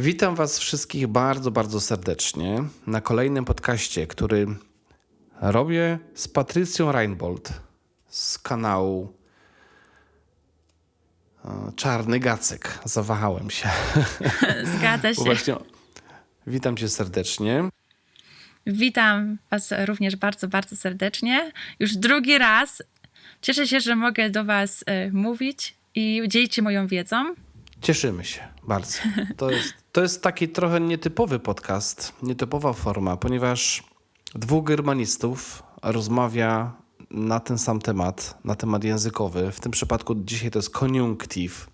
Witam Was wszystkich bardzo, bardzo serdecznie na kolejnym podcaście, który robię z Patrycją Reinbold z kanału e, Czarny Gacek. Zawahałem się. Zgadza się. Właśnie, witam Cię serdecznie. Witam Was również bardzo, bardzo serdecznie. Już drugi raz. Cieszę się, że mogę do Was e, mówić i dzielić się moją wiedzą. Cieszymy się bardzo. To jest, to jest taki trochę nietypowy podcast, nietypowa forma, ponieważ dwóch germanistów rozmawia na ten sam temat, na temat językowy. W tym przypadku dzisiaj to jest koniunktyw.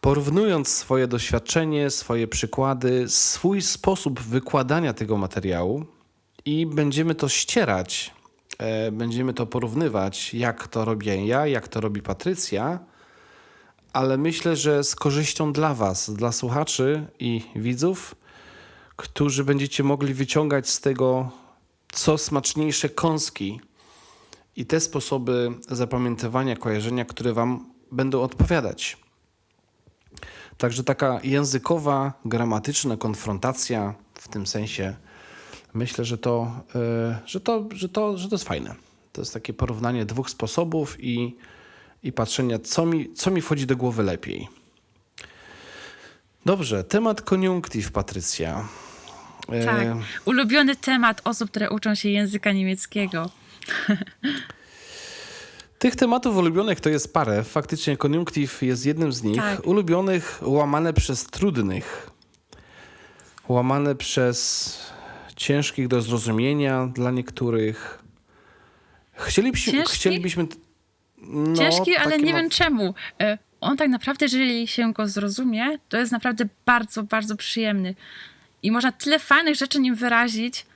Porównując swoje doświadczenie, swoje przykłady, swój sposób wykładania tego materiału i będziemy to ścierać, e, będziemy to porównywać, jak to robię ja, jak to robi Patrycja ale myślę, że z korzyścią dla Was, dla słuchaczy i widzów, którzy będziecie mogli wyciągać z tego co smaczniejsze kąski i te sposoby zapamiętywania, kojarzenia, które Wam będą odpowiadać. Także taka językowa, gramatyczna konfrontacja w tym sensie myślę, że to, yy, że to, że to, że to jest fajne. To jest takie porównanie dwóch sposobów i i patrzenia, co mi, co mi wchodzi do głowy lepiej. Dobrze, temat koniunktyw, Patrycja. Tak, e... ulubiony temat osób, które uczą się języka niemieckiego. Tych tematów ulubionych to jest parę. Faktycznie koniunktyw jest jednym z nich. Tak. Ulubionych łamane przez trudnych. Łamane przez ciężkich do zrozumienia dla niektórych. Chcielibyśmy, chcielibyśmy no, Ciężki, ale nie ma... wiem czemu. E, on tak naprawdę, jeżeli się go zrozumie, to jest naprawdę bardzo, bardzo przyjemny. I można tyle fajnych rzeczy nim wyrazić,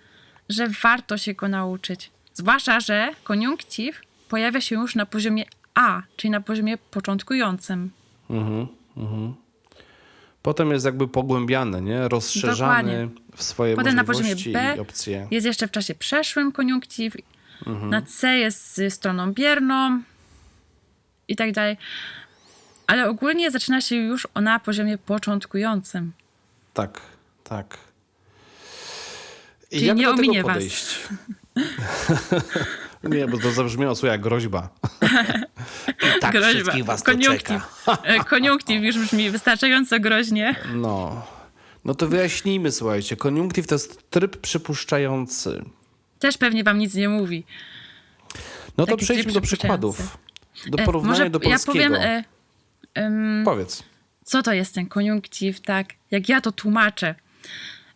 że warto się go nauczyć. Zwłaszcza, że koniunktyw pojawia się już na poziomie A, czyli na poziomie początkującym. Mhm, mhm. Potem jest jakby pogłębiany, nie? rozszerzany Dokładnie. w swoje Potem na poziomie B opcje. jest jeszcze w czasie przeszłym koniunktyw. Mhm. Na C jest stroną bierną, i tak dalej. Ale ogólnie zaczyna się już na poziomie początkującym. Tak, tak. I Czyli jak nie ominie was. nie, bo to zabrzmiało co jak groźba. I tak groźba. wszystkich was Koniunktyw. E, koniunktyw już brzmi wystarczająco groźnie. No. No to wyjaśnijmy, słuchajcie. Koniunktyw to jest tryb przypuszczający. Też pewnie wam nic nie mówi. No to Taki przejdźmy do przykładów. Do e, porównania Może do polskiego. Ja powiem, e, um, Powiedz. Co to jest ten koniunktyw, tak? Jak ja to tłumaczę.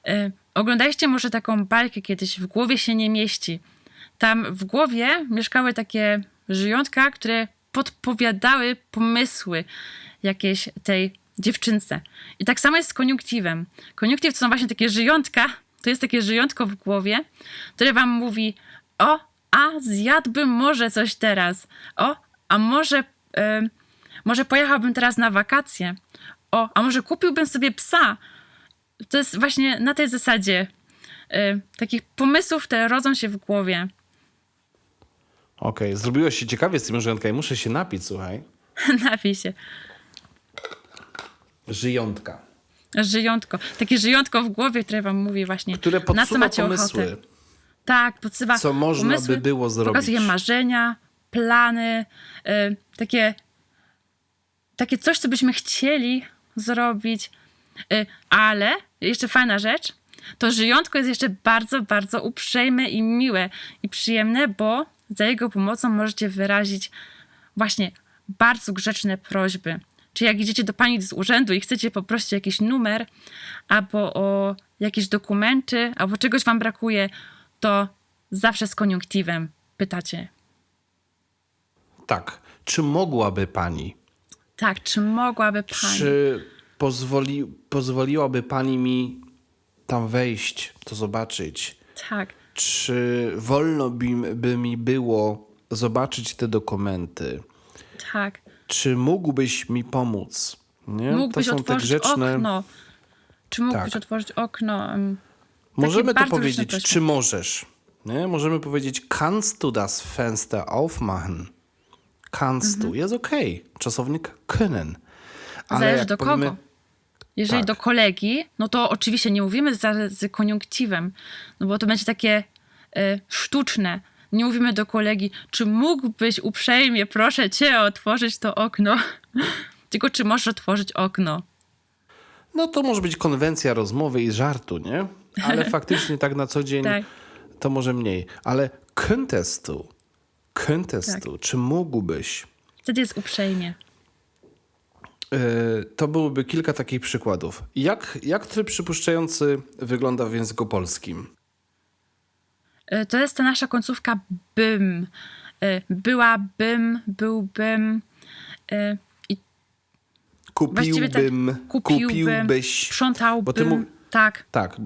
E, oglądaliście może taką bajkę kiedyś, w głowie się nie mieści. Tam w głowie mieszkały takie żyjątka, które podpowiadały pomysły jakieś tej dziewczynce. I tak samo jest z koniunktywem. Koniunktyw to są właśnie takie żyjątka, to jest takie żyjątko w głowie, które wam mówi o, a zjadłbym może coś teraz. O, a może, y, może pojechałbym teraz na wakacje, o, a może kupiłbym sobie psa. To jest właśnie na tej zasadzie y, takich pomysłów, które rodzą się w głowie. Okej, okay. zrobiłeś się ciekawie z tym żyjątka muszę się napić, słuchaj. Napij się. Żyjątka. Żyjątko. Takie żyjątko w głowie, które wam mówi właśnie, które na co macie pomysły. ochotę. Tak, podsywa Co można by było zrobić. Pokazuje marzenia, plany, y, takie, takie coś, co byśmy chcieli zrobić. Y, ale jeszcze fajna rzecz, to żyjątko jest jeszcze bardzo, bardzo uprzejme i miłe i przyjemne, bo za jego pomocą możecie wyrazić właśnie bardzo grzeczne prośby. Czy jak idziecie do pani z urzędu i chcecie poprosić jakiś numer, albo o jakieś dokumenty, albo czegoś wam brakuje, to zawsze z koniunktywem pytacie. Tak. Czy mogłaby pani? Tak, czy mogłaby pani? Czy pozwoli, pozwoliłaby pani mi tam wejść, to zobaczyć? Tak. Czy wolno by, by mi było zobaczyć te dokumenty? Tak. Czy mógłbyś mi pomóc? Nie? Mógłbyś to są otworzyć te grzeczne... okno. Czy mógłbyś tak. otworzyć okno? Możemy to powiedzieć, czy możesz. Nie? Możemy powiedzieć, kannst du das Fenster aufmachen? Kannst mhm. du. Jest. Okay. Czasownik können. Ale Zależy do powiemy, kogo. Jeżeli Tak. do kolegi, no to oczywiście nie mówimy z, z koniunktywem, no bo to będzie takie e, sztuczne. Nie mówimy do kolegi, czy mógłbyś uprzejmie, proszę cię, otworzyć to okno. Tylko czy możesz otworzyć okno. No to może być konwencja rozmowy i żartu, nie? Ale faktycznie tak na co dzień Tak. to może mniej. Ale könntest du, könntest Tak. du, czy mógłbyś? Wtedy jest uprzejmie. Yy, To byłoby kilka takich przykładów. Jak, jak tryb przypuszczający wygląda w języku polskim? E, To jest ta nasza końcówka bym. E, Byłabym, byłbym. e, I tak, Kupiłbym, kupiłbym, kupiłbyś. sprzątałbym. Tak, Tak,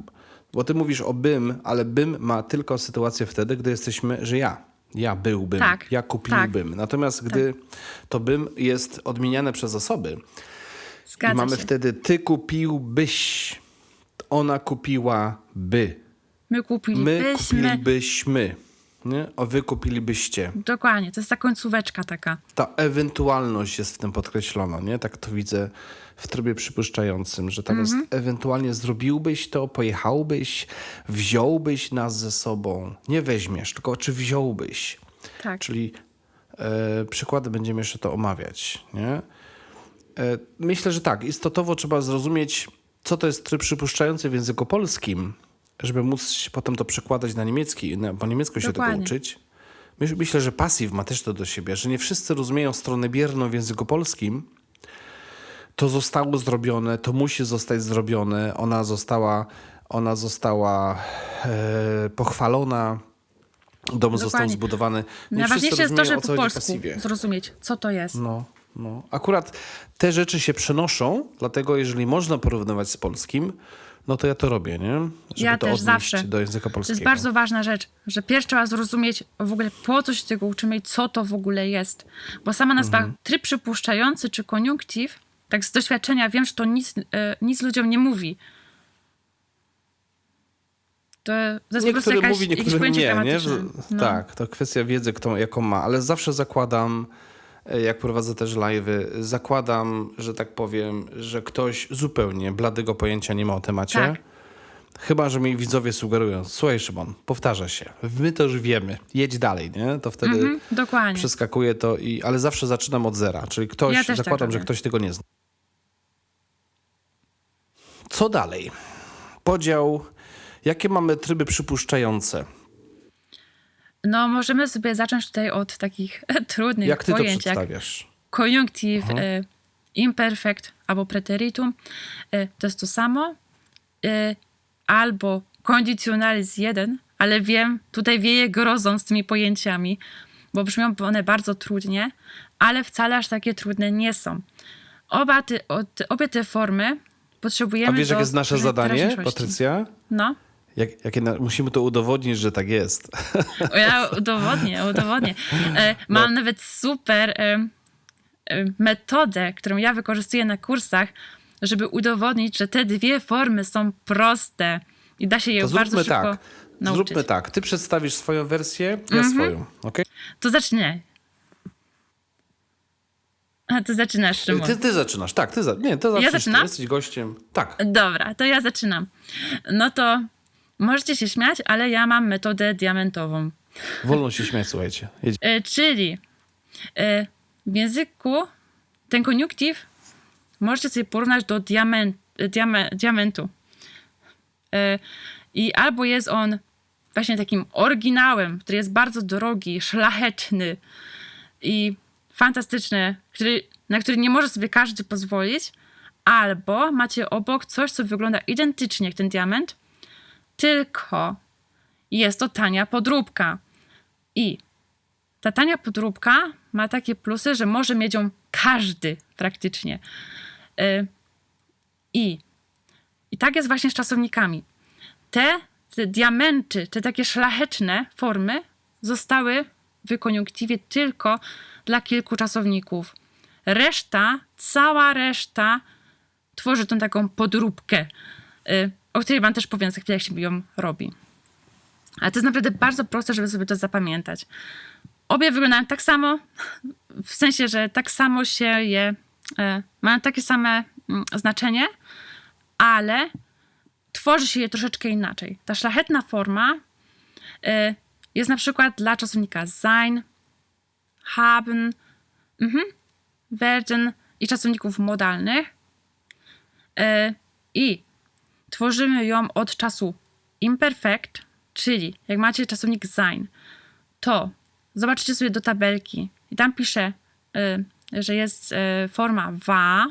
bo ty mówisz o bym, ale bym ma tylko sytuację wtedy, gdy jesteśmy, że ja. Ja byłbym, Tak, ja kupiłbym. Natomiast gdy to bym jest odmieniane przez osoby zgadza i mamy się. wtedy ty kupiłbyś, ona kupiłaby, My my kupilibyśmy. Nie? o wy kupilibyście. Dokładnie, to jest ta końcóweczka taka. Ta ewentualność jest w tym podkreślona, nie? Tak to widzę w trybie przypuszczającym, że tam jest ewentualnie zrobiłbyś to, pojechałbyś, wziąłbyś nas ze sobą. Nie weźmiesz, tylko czy wziąłbyś. Tak. Czyli e, przykłady będziemy jeszcze to omawiać, nie? E, myślę, że tak, istotowo trzeba zrozumieć, co to jest tryb przypuszczający w języku polskim, żeby móc potem to przekładać na niemiecki, na, po niemiecku się tego Dokładnie. uczyć. Myś- Myślę, że pasyw ma też to do siebie, że nie wszyscy rozumieją stronę bierną w języku polskim. To zostało zrobione, to musi zostać zrobione, ona została, ona została e, pochwalona, dom został Dokładnie. zbudowany. Nie Najważniejsze wszyscy jest to, żeby po polsku zrozumieć, co to jest. No, no. Akurat te rzeczy się przenoszą, dlatego jeżeli można porównywać z polskim, no to ja to robię, nie? Żeby Ja to też zawsze. do języka To polskiego. jest bardzo ważna rzecz, że pierwszy trzeba zrozumieć w ogóle po co się tego uczymy i co to w ogóle jest. Bo sama nazwa Mhm. tryb przypuszczający czy koniunktyw, tak z doświadczenia wiem, że to nic, e, nic ludziom nie mówi. To, to jest Niektóry jakaś, mówi, niektóry nie, nie? Że- No. Tak, to kwestia wiedzy, kto, jaką ma, ale zawsze zakładam, jak prowadzę też live'y, zakładam, że tak powiem, że ktoś zupełnie bladego pojęcia nie ma o temacie. Tak. Chyba, że mi widzowie sugerują, słuchaj Szymon, powtarza się, my to już wiemy, jedź dalej, nie? To wtedy Mhm, dokładnie. przeskakuje to, i, ale zawsze zaczynam od zera, czyli ktoś, Ja tak zakładam, że robię. ktoś tego nie zna. Co dalej? Podział, jakie mamy tryby przypuszczające? No, możemy sobie zacząć tutaj od takich trudnych Jak ty to pojęć, jak przedstawiasz? koniunktyw, e, imperfekt albo preteritum. E, to jest to samo. E, albo kondycjonalizm jeden, ale wiem, tutaj wieje grozą z tymi pojęciami, bo brzmią one bardzo trudnie, ale wcale aż takie trudne nie są. Oba ty, o, te, obie te formy A potrzebujemy wiesz, do jakie jest nasze zadanie. Patrycja? No. Jak, jakie na, musimy to udowodnić, że tak jest. Ja udowodnię, udowodnię. E, mam nawet super e, e, metodę, którą ja wykorzystuję na kursach, żeby udowodnić, że te dwie formy są proste i da się je To bardzo zróbmy szybko tak. nauczyć. Zróbmy tak. Ty przedstawisz swoją wersję, ja Mhm. swoją. Okay? To zacznę. A ty zaczynasz, Szymon. Ty, ty zaczynasz, tak, ty za, nie, ty zaczynasz, ty zaczynam? jesteś gościem. Tak. Dobra, to ja zaczynam. No to możecie się śmiać, ale ja mam metodę diamentową. Wolno się śmiać, słuchajcie. E, czyli e, w języku ten koniunktyw możecie sobie porównać do diament, e, diame, diamentu. E, I albo jest on właśnie takim oryginałem, który jest bardzo drogi, szlachetny i fantastyczny, który, na który nie może sobie każdy pozwolić, albo macie obok coś, co wygląda identycznie jak ten diament, tylko jest to tania podróbka. I ta tania podróbka ma takie plusy, że może mieć ją każdy praktycznie. Y, I, I tak jest właśnie z czasownikami. Te, te diamenty, te takie szlachetne formy zostały w koniunktywie tylko dla kilku czasowników. Reszta, cała reszta tworzy tą taką podróbkę, y, o której wam też powiem za chwilę, jak się ją robi. Ale to jest naprawdę bardzo proste, żeby sobie to zapamiętać. Obie wyglądają tak samo, w sensie, że tak samo się je, e, mają takie same mm, znaczenie, ale tworzy się je troszeczkę inaczej. Ta szlachetna forma y, jest na przykład dla czasownika sein, haben, mhm, werden i czasowników modalnych. Y, I tworzymy ją od czasu imperfect, czyli jak macie czasownik sein, to zobaczycie sobie do tabelki i tam pisze, y, że jest y, forma wa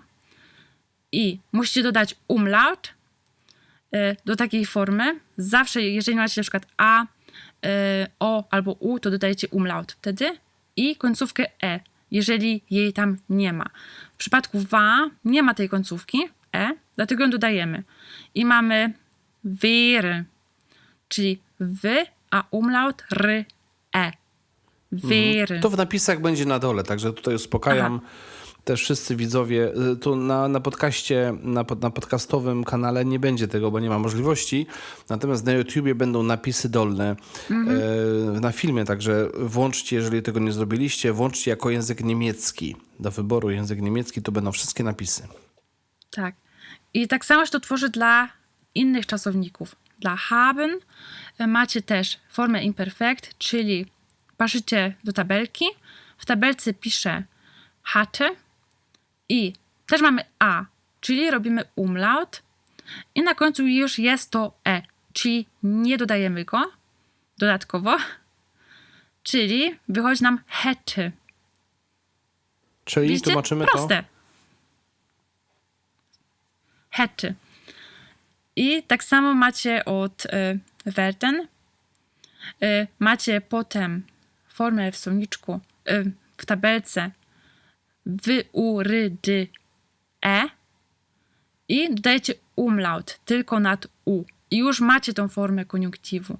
i musicie dodać umlaut y, do takiej formy. Zawsze, jeżeli macie na przykład a, y, o albo u, to dodajecie umlaut wtedy i końcówkę e, jeżeli jej tam nie ma. W przypadku wa nie ma tej końcówki e, dlatego ją dodajemy. I mamy wäre, czyli wy, a umlaut ry, e. Wäre. To w napisach będzie na dole, także tutaj uspokajam też wszyscy widzowie. Y, Tu na, na podcaście, na, na podcastowym kanale nie będzie tego, bo nie ma możliwości. Natomiast na YouTubie będą napisy dolne e, na filmie, także włączcie, jeżeli tego nie zrobiliście, włączcie jako język niemiecki. Do wyboru język niemiecki to będą wszystkie napisy. Tak. I tak samo się to tworzy dla innych czasowników. Dla haben e, macie też formę imperfekt, czyli patrzycie do tabelki. W tabelce pisze hatte i też mamy a, czyli robimy umlaut i na końcu już jest to e, czyli nie dodajemy go dodatkowo, czyli wychodzi nam hätte. Czyli Widzicie? tłumaczymy Proste. Hätte. I tak samo macie od y, werden. Y, macie potem formę w słowniczku, y, w tabelce wy, u, ry, dy, e i dodajecie umlaut tylko nad u. I już macie tą formę koniunktywu.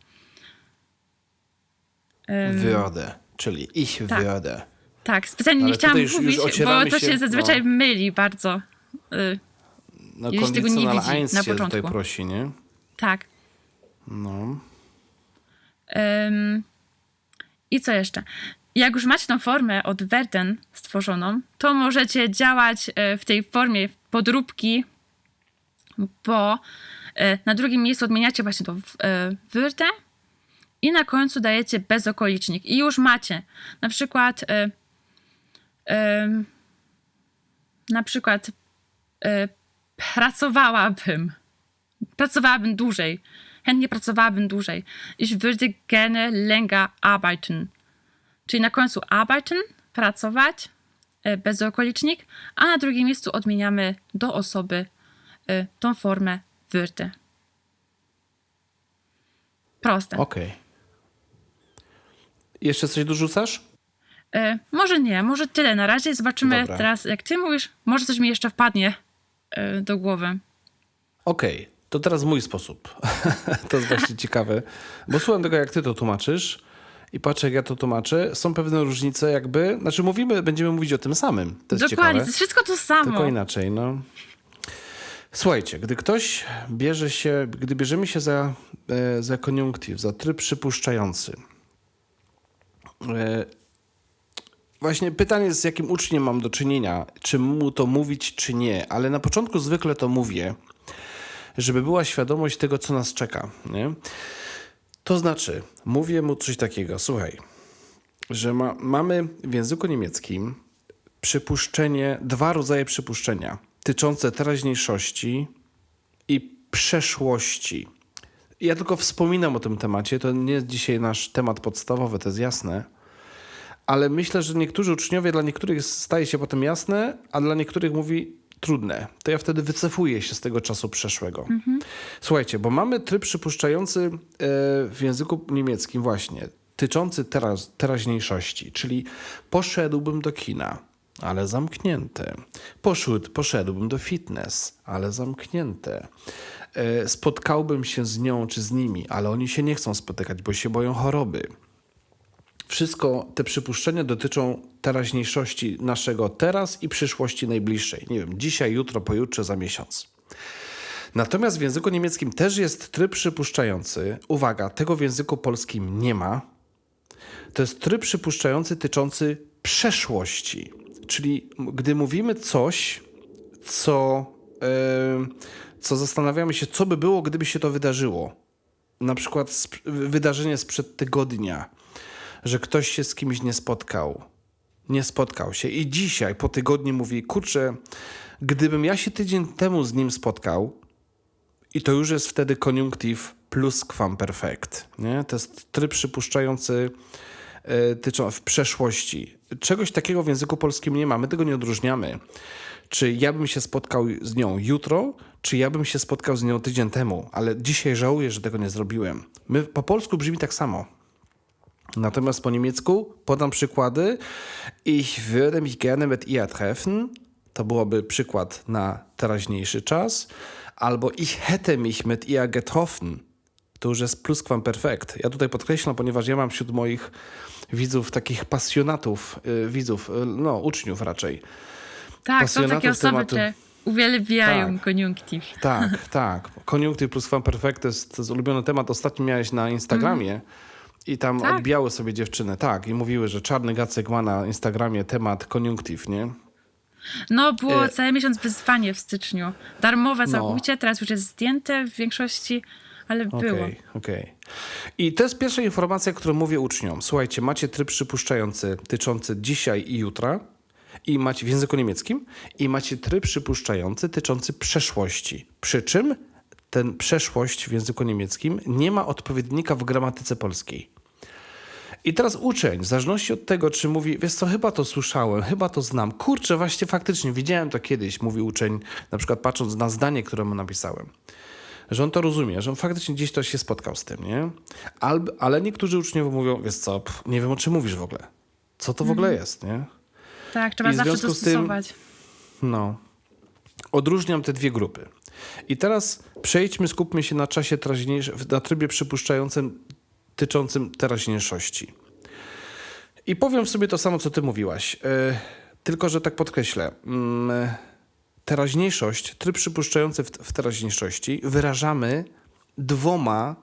to. Würde, czyli ich tak. würde. Tak, specjalnie Ale nie chciałam już- już mówić, bo ocieramy to się, się, zazwyczaj no. myli bardzo. Y, No, Jeśli tego nie widzi na się tutaj początku. prosi, nie? tak. No. Ym, I co jeszcze? Jak już macie tą formę od werden stworzoną, to możecie działać e, w tej formie podróbki, bo e, na drugim miejscu odmieniacie właśnie to w- e, i na końcu dajecie bezokolicznik. I już macie na przykład na przykład pracowałabym pracowałabym dłużej. Chętnie pracowałabym dłużej. Ich würde gerne länger arbeiten. Czyli na końcu arbeiten, pracować, e, bezokolicznik, a na drugim miejscu odmieniamy do osoby e, tą formę würde. Proste. Okej. Jeszcze coś dorzucasz? E, może nie, może tyle na razie. Zobaczymy Dobra. teraz, jak ty mówisz. Może coś mi jeszcze wpadnie do głowy. Okej, to teraz mój sposób. to jest właśnie ciekawe, bo słucham tego, jak ty to tłumaczysz i patrzę, jak ja to tłumaczę. Są pewne różnice jakby, znaczy mówimy, będziemy mówić o tym samym. To jest Dokładnie, ciekawe. to jest wszystko to samo. Tylko inaczej, no. Słuchajcie, gdy ktoś bierze się, gdy bierzemy się za, e, za koniunktyw, za tryb przypuszczający, e, właśnie pytanie, z jakim uczniem mam do czynienia, czy mu to mówić, czy nie, ale na początku zwykle to mówię, żeby była świadomość tego, co nas czeka, nie? To znaczy, mówię mu coś takiego, słuchaj, że ma, mamy w języku niemieckim przypuszczenie, dwa rodzaje przypuszczenia tyczące teraźniejszości i przeszłości. Ja tylko wspominam o tym temacie, to nie jest dzisiaj nasz temat podstawowy, to jest jasne, ale myślę, że niektórzy uczniowie, dla niektórych staje się potem jasne, a dla niektórych mówi trudne. To ja wtedy wycofuję się z tego czasu przeszłego. Słuchajcie, bo mamy tryb przypuszczający e, w języku niemieckim właśnie, tyczący teraz, teraźniejszości, czyli poszedłbym do kina, ale zamknięte. Poszedł, poszedłbym do fitness, ale zamknięte. E, spotkałbym się z nią czy z nimi, ale oni się nie chcą spotykać, bo się boją choroby. Wszystko te przypuszczenia dotyczą teraźniejszości naszego teraz i przyszłości najbliższej. Nie wiem, dzisiaj, jutro, pojutrze, za miesiąc. Natomiast w języku niemieckim też jest tryb przypuszczający. Uwaga, tego w języku polskim nie ma. To jest tryb przypuszczający tyczący przeszłości. Czyli gdy mówimy coś, co, e, co zastanawiamy się, co by było, gdyby się to wydarzyło. Na przykład wydarzenie sprzed tygodnia, że ktoś się z kimś nie spotkał. Nie spotkał się i dzisiaj po tygodniu mówi: Kurczę, gdybym ja się tydzień temu z nim spotkał, i to już jest wtedy koniunktyw plusquamperfect. Nie? To jest tryb przypuszczający e, tyczą w przeszłości. Czegoś takiego w języku polskim nie ma, my tego nie odróżniamy. Czy ja bym się spotkał z nią jutro, czy ja bym się spotkał z nią tydzień temu, ale dzisiaj żałuję, że tego nie zrobiłem. My, po polsku brzmi tak samo. Natomiast po niemiecku podam przykłady. Ich würde mich gerne mit ihr treffen. To byłoby przykład na teraźniejszy czas. Albo ich hätte mich mit ihr getroffen. To już jest plusquamperfekt. Ja tutaj podkreślam, ponieważ ja mam wśród moich widzów takich pasjonatów, y, widzów, y, no uczniów raczej. Tak, są takie osoby, tematu. które uwielbiają Tak. koniunktyw. Tak, tak. Koniunktyw plus perfect to jest, to jest ulubiony temat. Ostatnio miałeś na Instagramie i tam Tak. odbijały sobie dziewczyny. Tak, i mówiły, że Czarny Gacek ma na Instagramie temat koniunktyw, nie? No, było E- cały miesiąc wyzwanie w styczniu. Darmowe No. całkowicie, teraz już jest zdjęte w większości, ale było. Okej, okej. I to jest pierwsza informacja, którą mówię uczniom. Słuchajcie, macie tryb przypuszczający tyczący dzisiaj i jutra i macie w języku niemieckim i macie tryb przypuszczający tyczący przeszłości. Przy czym ten przeszłość w języku niemieckim nie ma odpowiednika w gramatyce polskiej. I teraz uczeń, w zależności od tego, czy mówi, wiesz co, chyba to słyszałem, chyba to znam. Kurczę, właśnie faktycznie, widziałem to kiedyś, mówi uczeń, na przykład patrząc na zdanie, które mu napisałem że on to rozumie, że on faktycznie gdzieś to się spotkał z tym, nie? Al, ale niektórzy uczniowie mówią, wiesz co, pff, nie wiem o czym mówisz w ogóle. Co to w ogóle jest, nie? Tak, trzeba I zawsze z tym- dostosować. No. Odróżniam te dwie grupy. I teraz przejdźmy, skupmy się na czasie teraźniejszym, na trybie przypuszczającym tyczącym teraźniejszości. I powiem sobie to samo, co ty mówiłaś. E, tylko, że tak podkreślę. Mm, teraźniejszość, tryb przypuszczający w, w teraźniejszości wyrażamy dwoma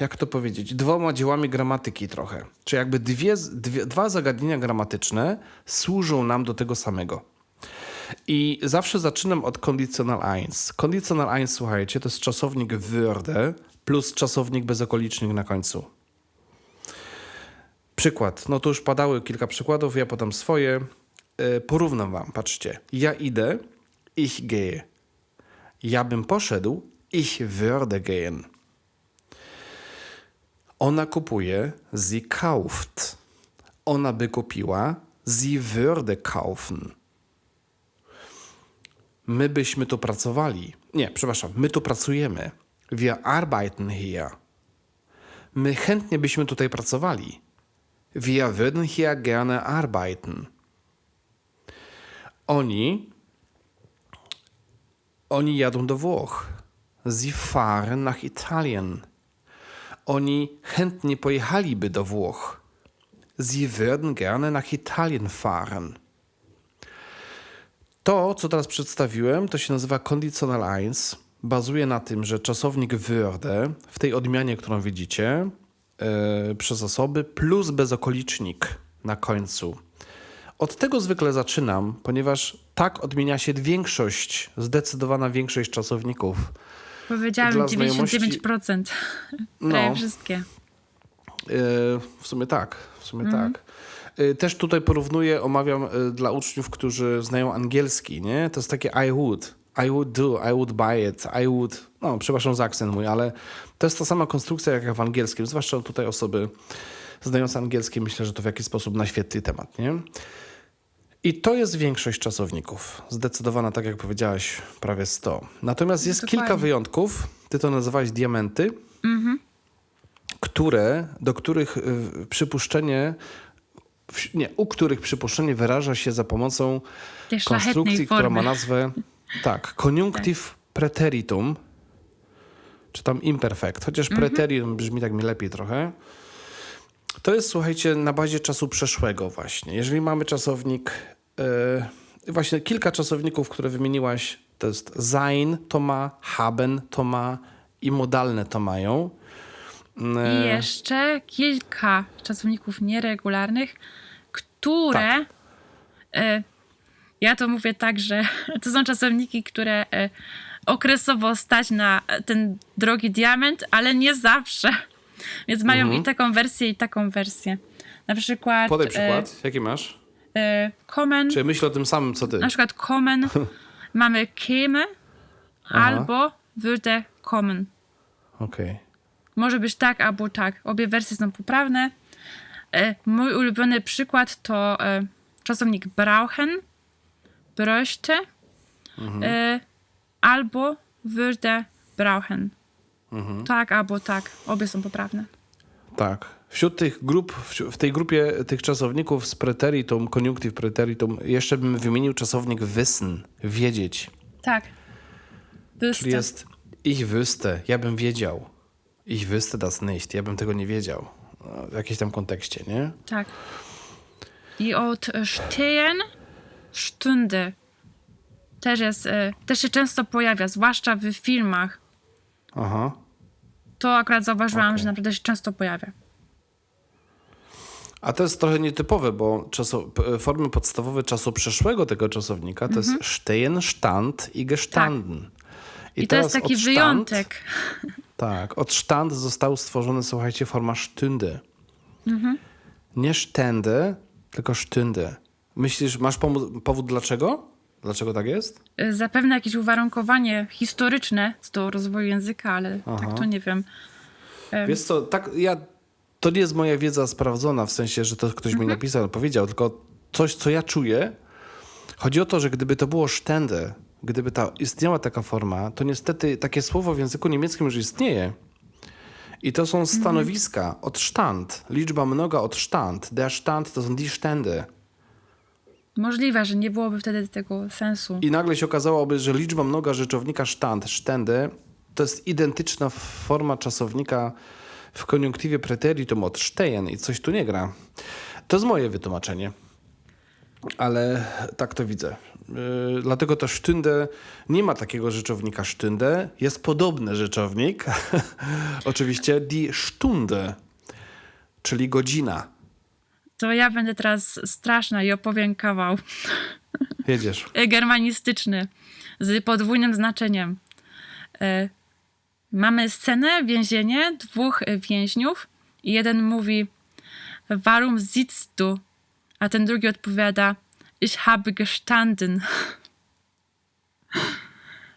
jak to powiedzieć, dwoma dziełami gramatyki trochę. Czy jakby dwie, dwie, dwa zagadnienia gramatyczne służą nam do tego samego. I zawsze zaczynam od conditional eins. Conditional eins, słuchajcie, to jest czasownik würde plus czasownik bezokolicznik na końcu. Przykład. No to już padały kilka przykładów, ja podam swoje. E, Porównam wam, patrzcie. Ja idę, ich gehe. Ja bym poszedł, ich würde gehen. Ona kupuje, sie kauft. Ona by kupiła, sie würde kaufen. My byśmy tu pracowali. Nie, przepraszam, my tu pracujemy. Wir arbeiten hier. My chętnie byśmy tutaj pracowali. Wir würden hier gerne arbeiten. Oni oni jadą do Włoch. Sie fahren nach Italien. Oni chętnie pojechaliby do Włoch. Sie würden gerne nach Italien fahren. To, co teraz przedstawiłem, to się nazywa conditional eins. Bazuje na tym, że czasownik würde w tej odmianie, którą widzicie, yy, przez osoby plus bezokolicznik na końcu. Od tego zwykle zaczynam, ponieważ tak odmienia się większość, zdecydowana większość czasowników. Powiedziałem Dla 99%. No. Prawie wszystkie. Yy, W sumie tak, w sumie tak. Yy, Też tutaj porównuję, omawiam dla uczniów, którzy znają angielski, nie? To jest takie I would, I would do, I would buy it, I would, no przepraszam za akcent mój, ale to jest ta sama konstrukcja jak w angielskim, zwłaszcza tutaj osoby znające angielski, myślę, że to w jakiś sposób naświetli temat, nie? I to jest większość czasowników. Zdecydowana, tak jak powiedziałaś, prawie 100. Natomiast jest Dokładnie. kilka wyjątków. Ty to nazywałeś diamenty, które, do których y, przypuszczenie, nie, u których przypuszczenie wyraża się za pomocą konstrukcji, która ma formy. nazwę, tak, conjunctive preteritum, czy tam imperfect, chociaż Mhm. preteritum brzmi tak mi lepiej trochę. To jest, słuchajcie, na bazie czasu przeszłego właśnie. Jeżeli mamy czasownik, yy, właśnie kilka czasowników, które wymieniłaś, to jest sein to ma, haben to ma i modalne to mają. I jeszcze kilka czasowników nieregularnych, które Tak. e, ja to mówię tak, że to są czasowniki, które e, okresowo stać na ten drogi diament, ale nie zawsze. Więc mają Mhm. i taką wersję, i taką wersję. Na przykład. Podaj przykład. Jaki masz? E, e, Komen, Czy myślę o tym samym, co ty? na przykład Komen mamy käme albo würde kommen. Okej. Może być tak albo tak. Obie wersje są poprawne. E, mój ulubiony przykład to e, czasownik brauchen, bräuchte e, albo würde brauchen. Tak albo tak. Obie są poprawne. Tak. Wśród tych grup, w tej grupie tych czasowników z preteritum, koniunktyw preteritum, jeszcze bym wymienił czasownik wissen, wiedzieć. Tak. Czyli jest ich wüsste, ja bym wiedział. Ich wüsste das nicht, ja bym tego nie wiedział. W jakimś tam kontekście, nie? Tak. I od stehen Stunde też jest, e, też się często pojawia, zwłaszcza w filmach. Aha. To akurat zauważyłam, Okej. że naprawdę się często pojawia. A to jest trochę nietypowe, bo czaso, p- formy podstawowe czasu przeszłego tego czasownika to jest stehen, stand i gestanden. Mhm. Tak. I, to jest taki stand- wyjątek. Tak, od stand został stworzony, słuchajcie, forma stünde. Mhm. Nie stände, tylko stünde. Myślisz, masz powód dlaczego? Dlaczego tak jest? E, Zapewne jakieś uwarunkowanie historyczne do rozwoju języka, ale Aha. tak to nie wiem. Em, Wiesz co, tak, ja, to nie jest moja wiedza sprawdzona, w sensie, że to ktoś Mhm. mi napisał, powiedział, tylko coś, co ja czuję. Chodzi o to, że gdyby to było stände, gdyby ta, istniała taka forma, to niestety takie słowo w języku niemieckim już istnieje. I to są Mhm. stanowiska od stand, liczba mnoga od stand. Der stand to są die Stände. Możliwe, że nie byłoby wtedy tego sensu. I nagle się okazałoby, że liczba mnoga rzeczownika stand, stände, to jest identyczna forma czasownika w koniunktywie preteritum od stehen i coś tu nie gra. To jest moje wytłumaczenie. Ale tak to widzę. Yy, dlatego to stünde nie ma takiego rzeczownika stünde. Jest podobny rzeczownik. Oczywiście die Stunde, czyli godzina. To ja będę teraz straszna i opowiem kawał Jedziesz. germanistyczny z podwójnym znaczeniem. E, Mamy scenę, więzienie, dwóch więźniów i jeden mówi Warum sitzt du? A ten drugi odpowiada Ich habe gestanden.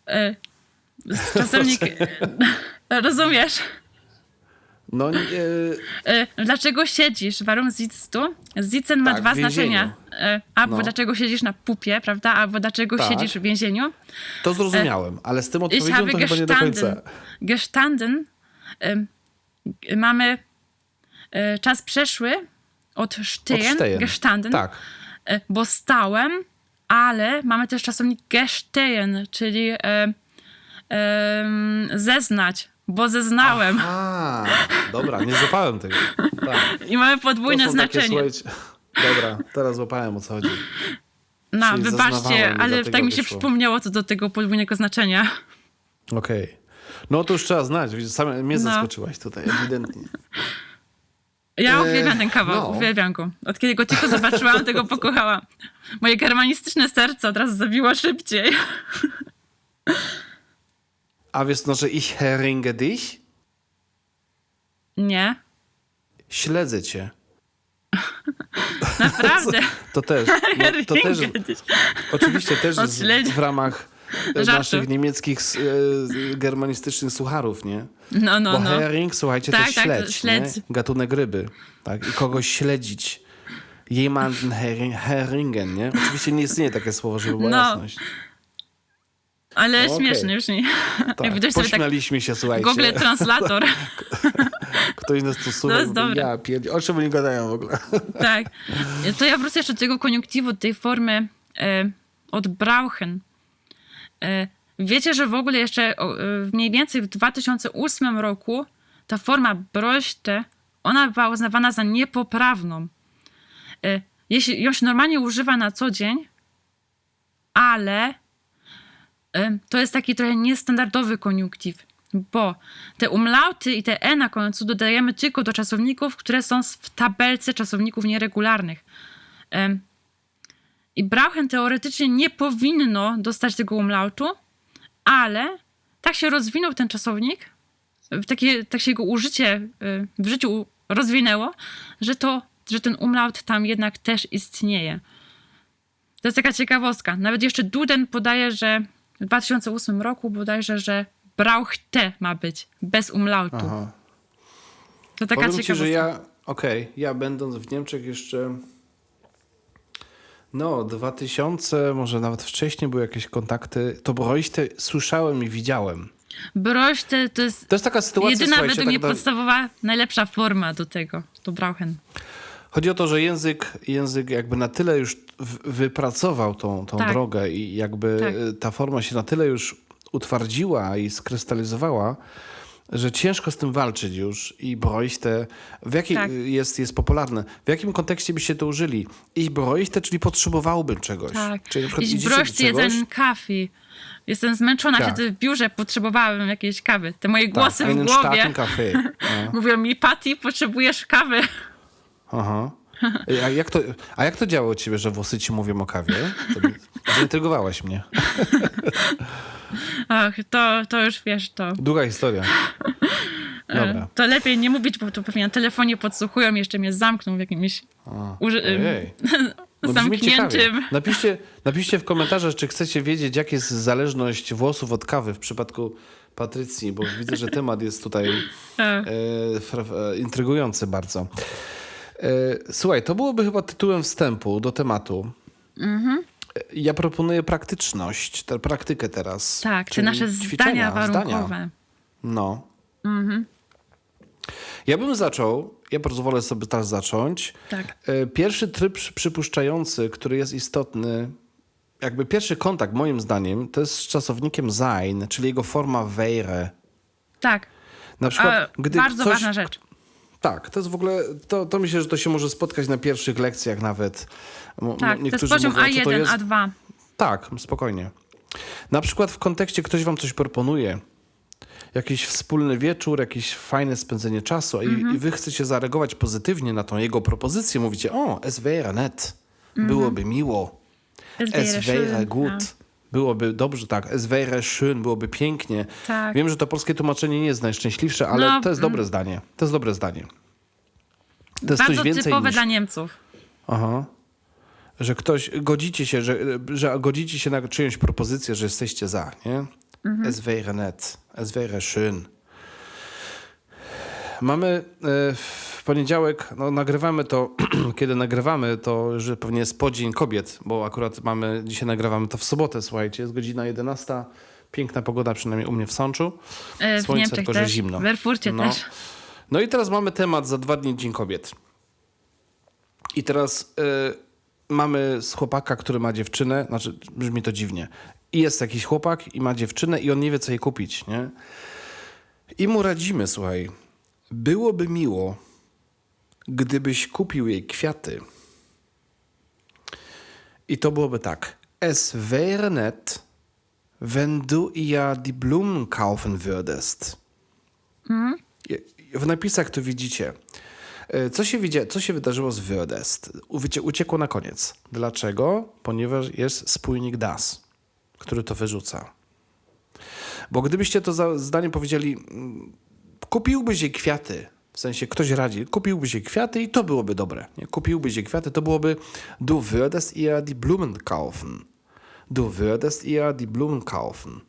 E, Czasownik... e, Rozumiesz? No, yy, E, Dlaczego siedzisz? Warum sitzt du? Sitzen ma Tak, dwa znaczenia. E, Albo No. dlaczego siedzisz na pupie, prawda? Albo dlaczego Tak. siedzisz w więzieniu. to zrozumiałem, ale z tym odpowiedzią to chyba nie do końca. gestanden. Mamy e, czas przeszły od stehen, gestanden, Tak. e, bo stałem, ale mamy też czasownik gestehen, czyli e, zeznać, bo zeznałem. A, dobra, nie złapałem tego. Tak. I mamy podwójne takie, znaczenie. słuchajcie, Dobra, teraz złapałem o co chodzi. No, czyli wybaczcie, ale tak mi się wyszło. przypomniało co do tego podwójnego znaczenia. Okej. No to już trzeba znać, widzisz, sam mnie No. zaskoczyłaś tutaj, ewidentnie. Ja Eee, uwielbiam ten kawał, no. uwielbiam go. Od kiedy go tylko zobaczyłam, tego pokochałam. Moje germanistyczne serce od razu zabiło szybciej. A wiesz, no, że ich heringe dich? Nie, Śledzę cię. naprawdę. To też. No, to też oczywiście też Odśledzi- w ramach e, Żartu. naszych niemieckich, e, germanistycznych sucharów, nie? No, no, Bo no. herring, słuchajcie, Tak, to tak, to śledź, śledź. Nie? gatunek ryby. Tak? I kogoś śledzić. Jemanden herring, herringen, nie? Oczywiście nie istnieje takie słowo, żeby była No. jasność. Ale No, śmieszny już nie. Tak. Tak Pośmialiśmy się, słuchajcie. Google Translator. Ktoś nas tu słucha. To jest dobre. Ja pierd... O czym oni gadają w ogóle? tak. To ja wrócę jeszcze do tego koniunktywu, tej formy e, od brauchen. E, wiecie, że w ogóle jeszcze o, e, mniej więcej w 2008 roku ta forma bräuchte, ona była uznawana za niepoprawną. E, jeśli ją się normalnie używa na co dzień, ale to jest taki trochę niestandardowy koniunktyw, bo te umlauty i te e na końcu dodajemy tylko do czasowników, które są w tabelce czasowników nieregularnych. I Brauchen teoretycznie nie powinno dostać tego umlautu, ale tak się rozwinął ten czasownik, takie, tak się jego użycie y, w życiu rozwinęło, że, to, że ten umlaut tam jednak też istnieje. To jest taka ciekawostka. Nawet jeszcze Duden podaje, że w 2008 roku bodajże, że Brauchte ma być, bez umlautu. Aha. To taka Powiem ci, ciekawostka. że ja, okej, ja będąc w Niemczech jeszcze, no 2000, może nawet wcześniej były jakieś kontakty, to Broichte słyszałem i widziałem. Broście to jest To jest taka sytuacja, jedyna według mnie tak, na- podstawowa, najlepsza forma do tego, do Brauchen. Chodzi o to, że język, język jakby na tyle już wypracował tą, tą Tak. drogę i jakby Tak. ta forma się na tyle już utwardziła i skrystalizowała, że ciężko z tym walczyć już i broichte, w jakiej Tak. jest, jest popularne. W jakim kontekście byście to użyli? Ich broichte, czyli potrzebowałbym czegoś. Tak. Czyli na przykład broście czegoś, jeden kaffee. Jestem zmęczona, Tak. siedzę w biurze, potrzebowałem jakiejś kawy. Te moje głosy tak, w głowie. No. mówią mi, Patty, potrzebujesz kawy. Aha. A jak, to, a jak to działa u ciebie, że włosy ci mówią o kawie? Zaintrygowałaś mnie. Ach, to, to już wiesz, to... Długa historia. Dobra. To lepiej nie mówić, bo to pewnie na telefonie podsłuchują, jeszcze mnie zamkną w jakimś uży- Ojej. No zamkniętym. Napiszcie, napiszcie w komentarzach, czy chcecie wiedzieć, jak jest zależność włosów od kawy w przypadku Patrycji, bo widzę, że temat jest tutaj E, e, intrygujący bardzo. E, słuchaj, to byłoby chyba tytułem wstępu do tematu. Mhm. E, Ja proponuję praktyczność, tę praktykę teraz. Tak, czyli nasze ćwiczenia, zdania warunkowe. No. Mhm. Ja bym zaczął, ja pozwolę sobie teraz zacząć. Tak. E, Pierwszy tryb przy- przypuszczający, który jest istotny, jakby pierwszy kontakt moim zdaniem, to jest z czasownikiem sein, czyli jego forma wäre. Tak, Na przykład, A, gdy bardzo ważna rzecz. Tak, to jest w ogóle, to, to myślę, że to się może spotkać na pierwszych lekcjach nawet. Tak, to jest niektórzy poziom mówią, co to A1, jest. A2. Tak, spokojnie. Na przykład w kontekście ktoś wam coś proponuje, jakiś wspólny wieczór, jakieś fajne spędzenie czasu i, Mhm. i wy chcecie zareagować pozytywnie na tą jego propozycję, mówicie, o, es wäre nett, byłoby miło, Es wäre gut. Byłoby dobrze, tak, es wäre schön, byłoby pięknie. Tak. Wiem, że to polskie tłumaczenie nie jest najszczęśliwsze, ale No, to jest dobre zdanie, to jest dobre zdanie. To jest Bardzo coś więcej typowe niż... dla Niemców. Aha. Że ktoś, godzicie się, że, że godzicie się na czyjąś propozycję, że jesteście za, nie? Es wäre nett, es wäre schön. Mamy w poniedziałek, no nagrywamy to, kiedy nagrywamy, to że pewnie jest podzień kobiet, bo akurat mamy, dzisiaj nagrywamy to w sobotę, słuchajcie, jest godzina 11, piękna pogoda, przynajmniej u mnie w Sączu. E, W Słońce, tylko że zimno. w Erfurcie No. też. No i teraz mamy temat za dwa dni Dzień Kobiet. I teraz y, mamy z chłopaka, który ma dziewczynę, znaczy brzmi to dziwnie. I jest jakiś chłopak i ma dziewczynę i on nie wie, co jej kupić, nie? I mu radzimy, słuchaj, byłoby miło, gdybyś kupił jej kwiaty. I to byłoby tak. Es wäre nett, wenn du ihr die Blumen kaufen würdest. W napisach to widzicie. E, Co się, widzia, co się wydarzyło z Würdest? Ucie, uciekło na koniec. Dlaczego? Ponieważ jest spójnik das, który to wyrzuca. Bo gdybyście to zdanie powiedzieli, mm, kupiłbyś jej kwiaty, w sensie ktoś radzi, kupiłbyś jej kwiaty i to byłoby dobre. Nie? Kupiłbyś jej kwiaty, to byłoby du würdest ihr die Blumen kaufen. Du würdest ihr die Blumen kaufen.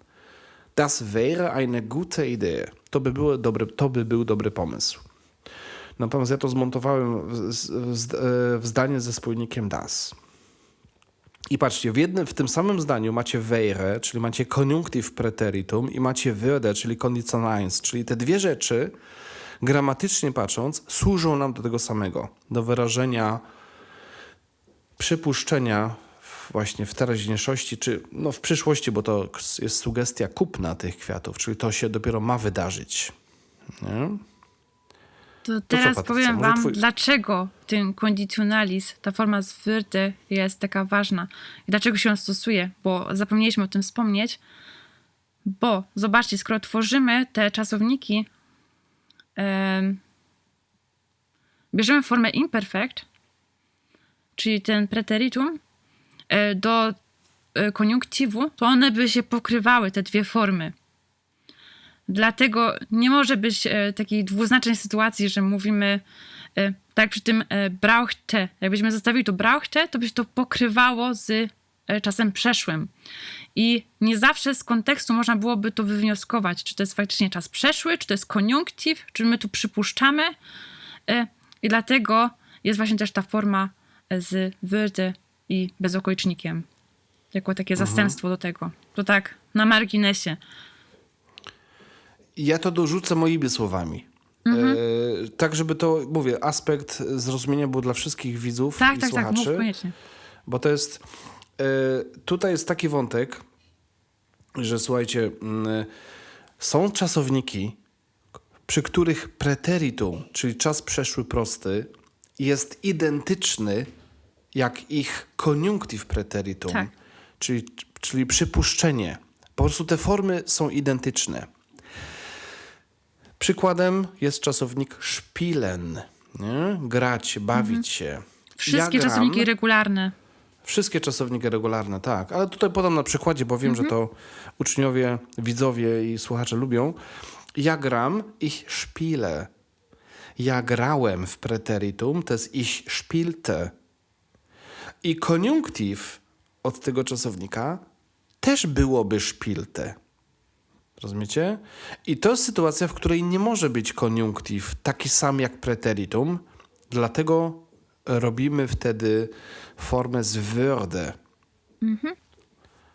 Das wäre eine gute Idee. To by, było dobre, to by był dobry pomysł. Natomiast ja to zmontowałem w, w, w zdanie ze spójnikiem das. I patrzcie, w, jednym, w tym samym zdaniu macie wäre, czyli macie koniunktyw preteritum i macie würde, czyli conditional eins, czyli te dwie rzeczy gramatycznie patrząc służą nam do tego samego, do wyrażenia przypuszczenia właśnie w teraźniejszości, czy no w przyszłości, bo to jest sugestia kupna tych kwiatów, czyli to się dopiero ma wydarzyć. Nie? To co, teraz Patrycja, powiem może wam, twój- dlaczego ten kondicionalis, ta forma z würde jest taka ważna i dlaczego się on stosuje, bo zapomnieliśmy o tym wspomnieć, bo zobaczcie, skoro tworzymy te czasowniki, bierzemy formę imperfect, czyli ten preteritum e, do e, koniunktywu, to one by się pokrywały, te dwie formy. Dlatego nie może być e, takiej dwuznacznej sytuacji, że mówimy tak przy tym brauchte. Jakbyśmy zostawili to brauchte, to by się to pokrywało z czasem przeszłym. I nie zawsze z kontekstu można byłoby to wywnioskować, czy to jest faktycznie czas przeszły, czy to jest koniunktyw, czy my tu przypuszczamy. E, I dlatego jest właśnie też ta forma e, z würde i bezokolicznikiem. Jako takie zastępstwo do tego. To tak na marginesie. Ja to dorzucę moimi słowami. Mhm. E, tak, żeby to, mówię, aspekt zrozumienia był dla wszystkich widzów Tak, i tak, tak, słuchaczy. mów koniecznie. Bo to jest. E, tutaj jest taki wątek, że słuchajcie, mm, są czasowniki, przy których preteritum, czyli czas przeszły prosty, jest identyczny jak ich koniunktyw preteritum, Tak. czyli, czyli przypuszczenie. Po prostu te formy są identyczne. Przykładem jest czasownik spielen. Nie? Grać, bawić się. Wszystkie Ja gram- czasowniki regularne. Wszystkie czasowniki regularne, tak. Ale tutaj podam na przykładzie, bo wiem, że to uczniowie, widzowie i słuchacze lubią. Ja gram, ich spiele. Ja grałem w preteritum, to jest ich spielte. I koniunktyw od tego czasownika też byłoby spielte. Rozumiecie? I to jest sytuacja, w której nie może być koniunktyw taki sam jak preteritum, dlatego robimy wtedy formę z würde.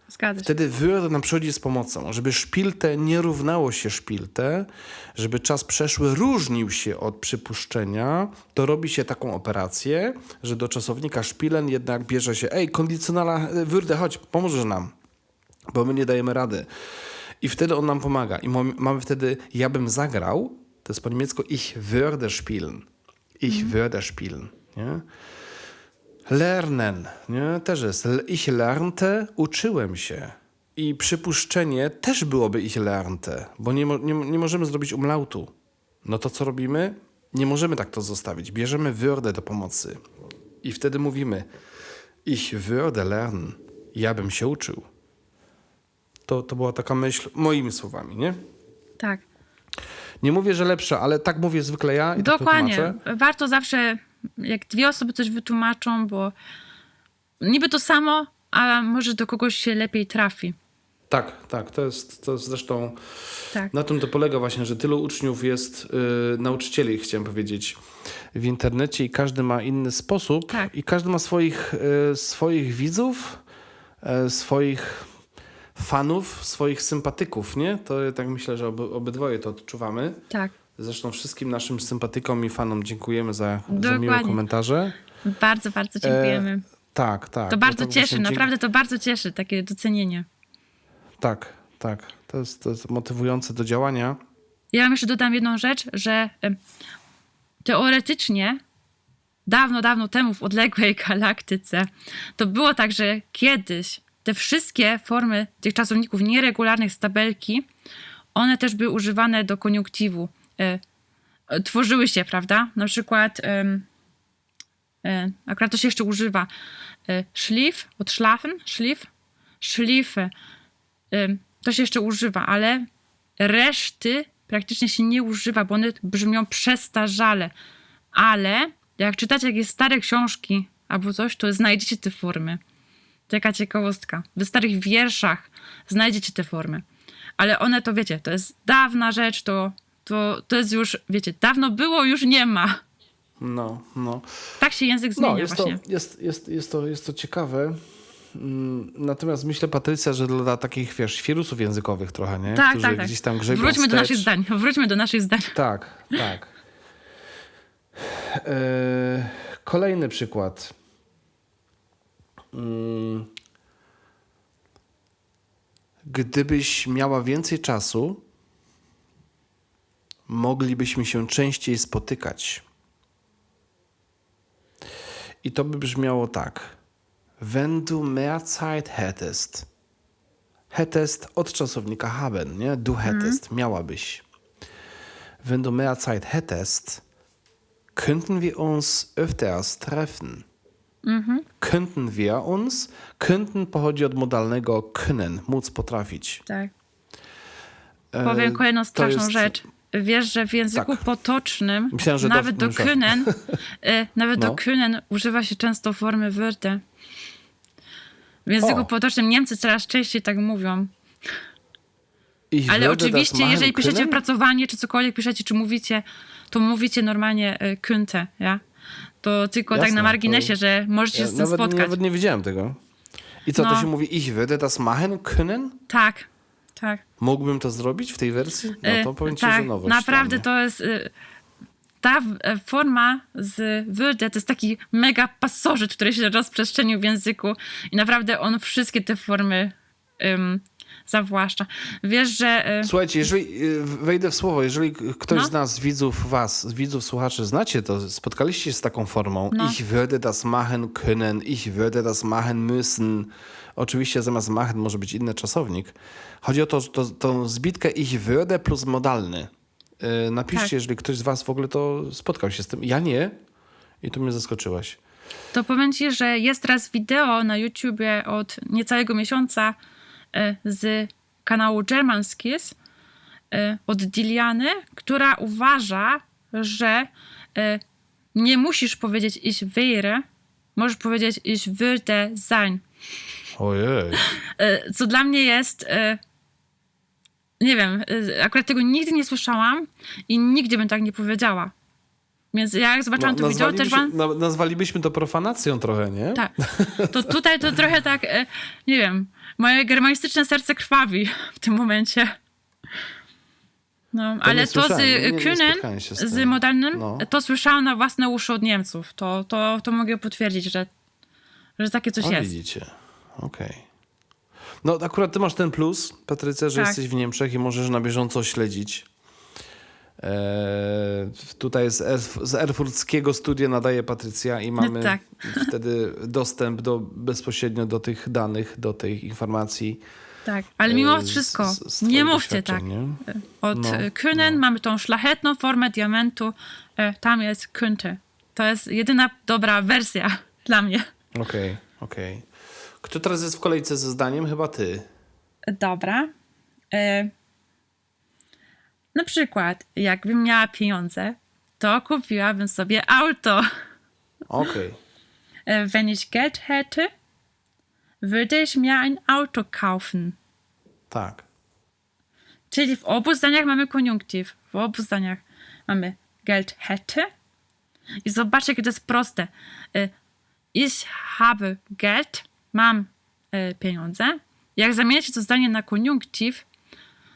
Zgadza się. Wtedy würde nam przychodzi z pomocą, żeby szpilte nie równało się szpilte, żeby czas przeszły różnił się od przypuszczenia, to robi się taką operację, że do czasownika szpilen jednak bierze się ej, kondycjonala würde, chodź, pomożesz nam, bo my nie dajemy rady. I wtedy on nam pomaga. I mam- mamy wtedy, ja bym zagrał, to jest po niemiecku ich würde spielen. Ich würde spielen. Nie? Lernen, nie? Też jest. Ich lernte, uczyłem się. I przypuszczenie też byłoby ich lernte, bo nie, nie, nie możemy zrobić umlautu. No to co robimy? Nie możemy tak to zostawić. Bierzemy würde do pomocy. I wtedy mówimy ich würde lernen. Ja bym się uczył. To, to była taka myśl moimi słowami, nie? Tak. Nie mówię, że lepsza, ale tak mówię zwykle ja i tak Dokładnie. tłumaczę. Warto zawsze, jak dwie osoby coś wytłumaczą, bo niby to samo, a może do kogoś się lepiej trafi. Tak, tak. To jest, to jest zresztą Tak. na tym to polega właśnie, że tylu uczniów jest, y, nauczycieli, chciałem powiedzieć, w internecie i każdy ma inny sposób Tak. i każdy ma swoich, y, swoich widzów, y, swoich fanów, swoich sympatyków, nie? To tak myślę, że oby, obydwoje to odczuwamy. Tak. Zresztą wszystkim naszym sympatykom i fanom dziękujemy za, za miłe komentarze. Bardzo, bardzo dziękujemy. E, tak, tak. to bardzo tak cieszy, naprawdę to bardzo cieszy, takie docenienie. Tak, tak. To jest, to jest motywujące do działania. Ja jeszcze dodam jedną rzecz, że teoretycznie dawno, dawno temu w odległej galaktyce to było tak, że kiedyś te wszystkie formy tych czasowników nieregularnych z tabelki, one też były używane do koniunktywu. E, tworzyły się, prawda? Na przykład em, e, akurat to się jeszcze używa e, szlif, od schlafen, szlif, szlify. Ym, to się jeszcze używa, ale reszty praktycznie się nie używa, bo one brzmią przestarzale. Ale jak czytacie jakieś stare książki albo coś, to znajdziecie te formy. Taka ciekawostka. W starych wierszach znajdziecie te formy. Ale one to wiecie, to jest dawna rzecz, to, to, to jest już, wiecie, dawno było, już nie ma. No, no. Tak się język zmienia No, jest to, właśnie. jest, jest, jest, to, jest to ciekawe. Mm, Natomiast myślę, Patrycja, że dla takich, wiesz, świrusów językowych trochę, nie? Tak, Którzy tak, tak. gdzieś tam grzebią Wróćmy do wstecz. naszych zdań. Wróćmy do naszych zdań. Tak, tak. E, kolejny przykład. Mm. Gdybyś miała więcej czasu, moglibyśmy się częściej spotykać. I to by brzmiało tak. Wenn du mehr Zeit hättest. Hättest od czasownika haben, nie? Du hättest, miałabyś. Wenn du mehr Zeit hättest, könnten wir uns öfters treffen. Könnten wir uns. Könnten pochodzi od modalnego können, móc potrafić. Tak. E, Powiem kolejną straszną jest- rzecz. Wiesz, że w języku Tak. potocznym Myślałem, że nawet do myślałem. können, e, nawet No. do können używa się często formy würde. W języku O. potocznym Niemcy coraz częściej tak mówią. Ich Ale oczywiście, machen jeżeli piszecie können? opracowanie, czy cokolwiek piszecie, czy mówicie, to mówicie normalnie e, könnte, ja? To tylko tak Jasne, na marginesie, to- że możecie się Ja z tym nawet, spotkać. nawet nie widziałem tego. I co, to No. się mówi ich würde das machen können? Tak, tak. Mógłbym to zrobić w tej wersji? No to E, powiem ci, tak, że nowość naprawdę to jest. e, Ta e, forma z würde to jest taki mega pasożyt, który się rozprzestrzenił w języku i naprawdę on wszystkie te formy um, zawłaszcza. Wiesz, że. e, Słuchajcie, jeżeli y, wejdę w słowo, jeżeli ktoś No. z nas, widzów, was, widzów, słuchaczy, znacie to, spotkaliście się z taką formą, No. ich würde das machen können, ich würde das machen müssen. Oczywiście zamiast machen może być inny czasownik. Chodzi o to, to, tą zbitkę ich würde plus modalny. Y, Napiszcie, Tak. jeżeli ktoś z was w ogóle to spotkał się z tym. Ja nie i tu mnie zaskoczyłaś. To powiem ci, że jest teraz wideo na YouTubie od niecałego miesiąca e, z kanału German Skills e, od Diliany, która uważa, że e, nie musisz powiedzieć ich wäre, możesz powiedzieć ich würde sein. Ojej. E, Co dla mnie jest. Nie wiem, e, akurat tego nigdy nie słyszałam i nigdzie bym tak nie powiedziała. Więc ja jak zobaczyłam to wideo, też wam. na, nazwalibyśmy to profanacją trochę, nie? Tak. To tutaj to trochę tak, e, nie wiem, moje germanistyczne serce krwawi w tym momencie. No, ale to z Kühnen, z modalnym, No. to słyszałam na własne uszy od Niemców. To, to, to mogę potwierdzić, że, że takie coś O, jest. widzicie. Okej. No akurat ty masz ten plus, Patrycja, że Tak. jesteś w Niemczech i możesz na bieżąco śledzić. Eee, tutaj z, Erf- z erfurckiego studia nadaje Patrycja i mamy Tak. wtedy dostęp do, bezpośrednio do tych danych, do tych informacji. Tak, ale mimo e, wszystko, z- z nie mówcie tak. nie? Od No, no, Kühnen mamy tą szlachetną formę diamentu, e, tam jest könnte. To jest jedyna dobra wersja dla mnie. Okej, okej. Kto teraz jest w kolejce ze zdaniem? Chyba ty. Dobra. E, na przykład, jakbym miała pieniądze, to kupiłabym sobie auto. Okej. E, wenn ich Geld hätte, würde ich mir ein Auto kaufen. Tak. Czyli w obu zdaniach mamy koniunktyw. W obu zdaniach mamy Geld hätte. I zobaczcie, jakie to jest proste. E, Ich habe Geld, mam e, pieniądze. Jak zamieniacie to zdanie na koniunktyw,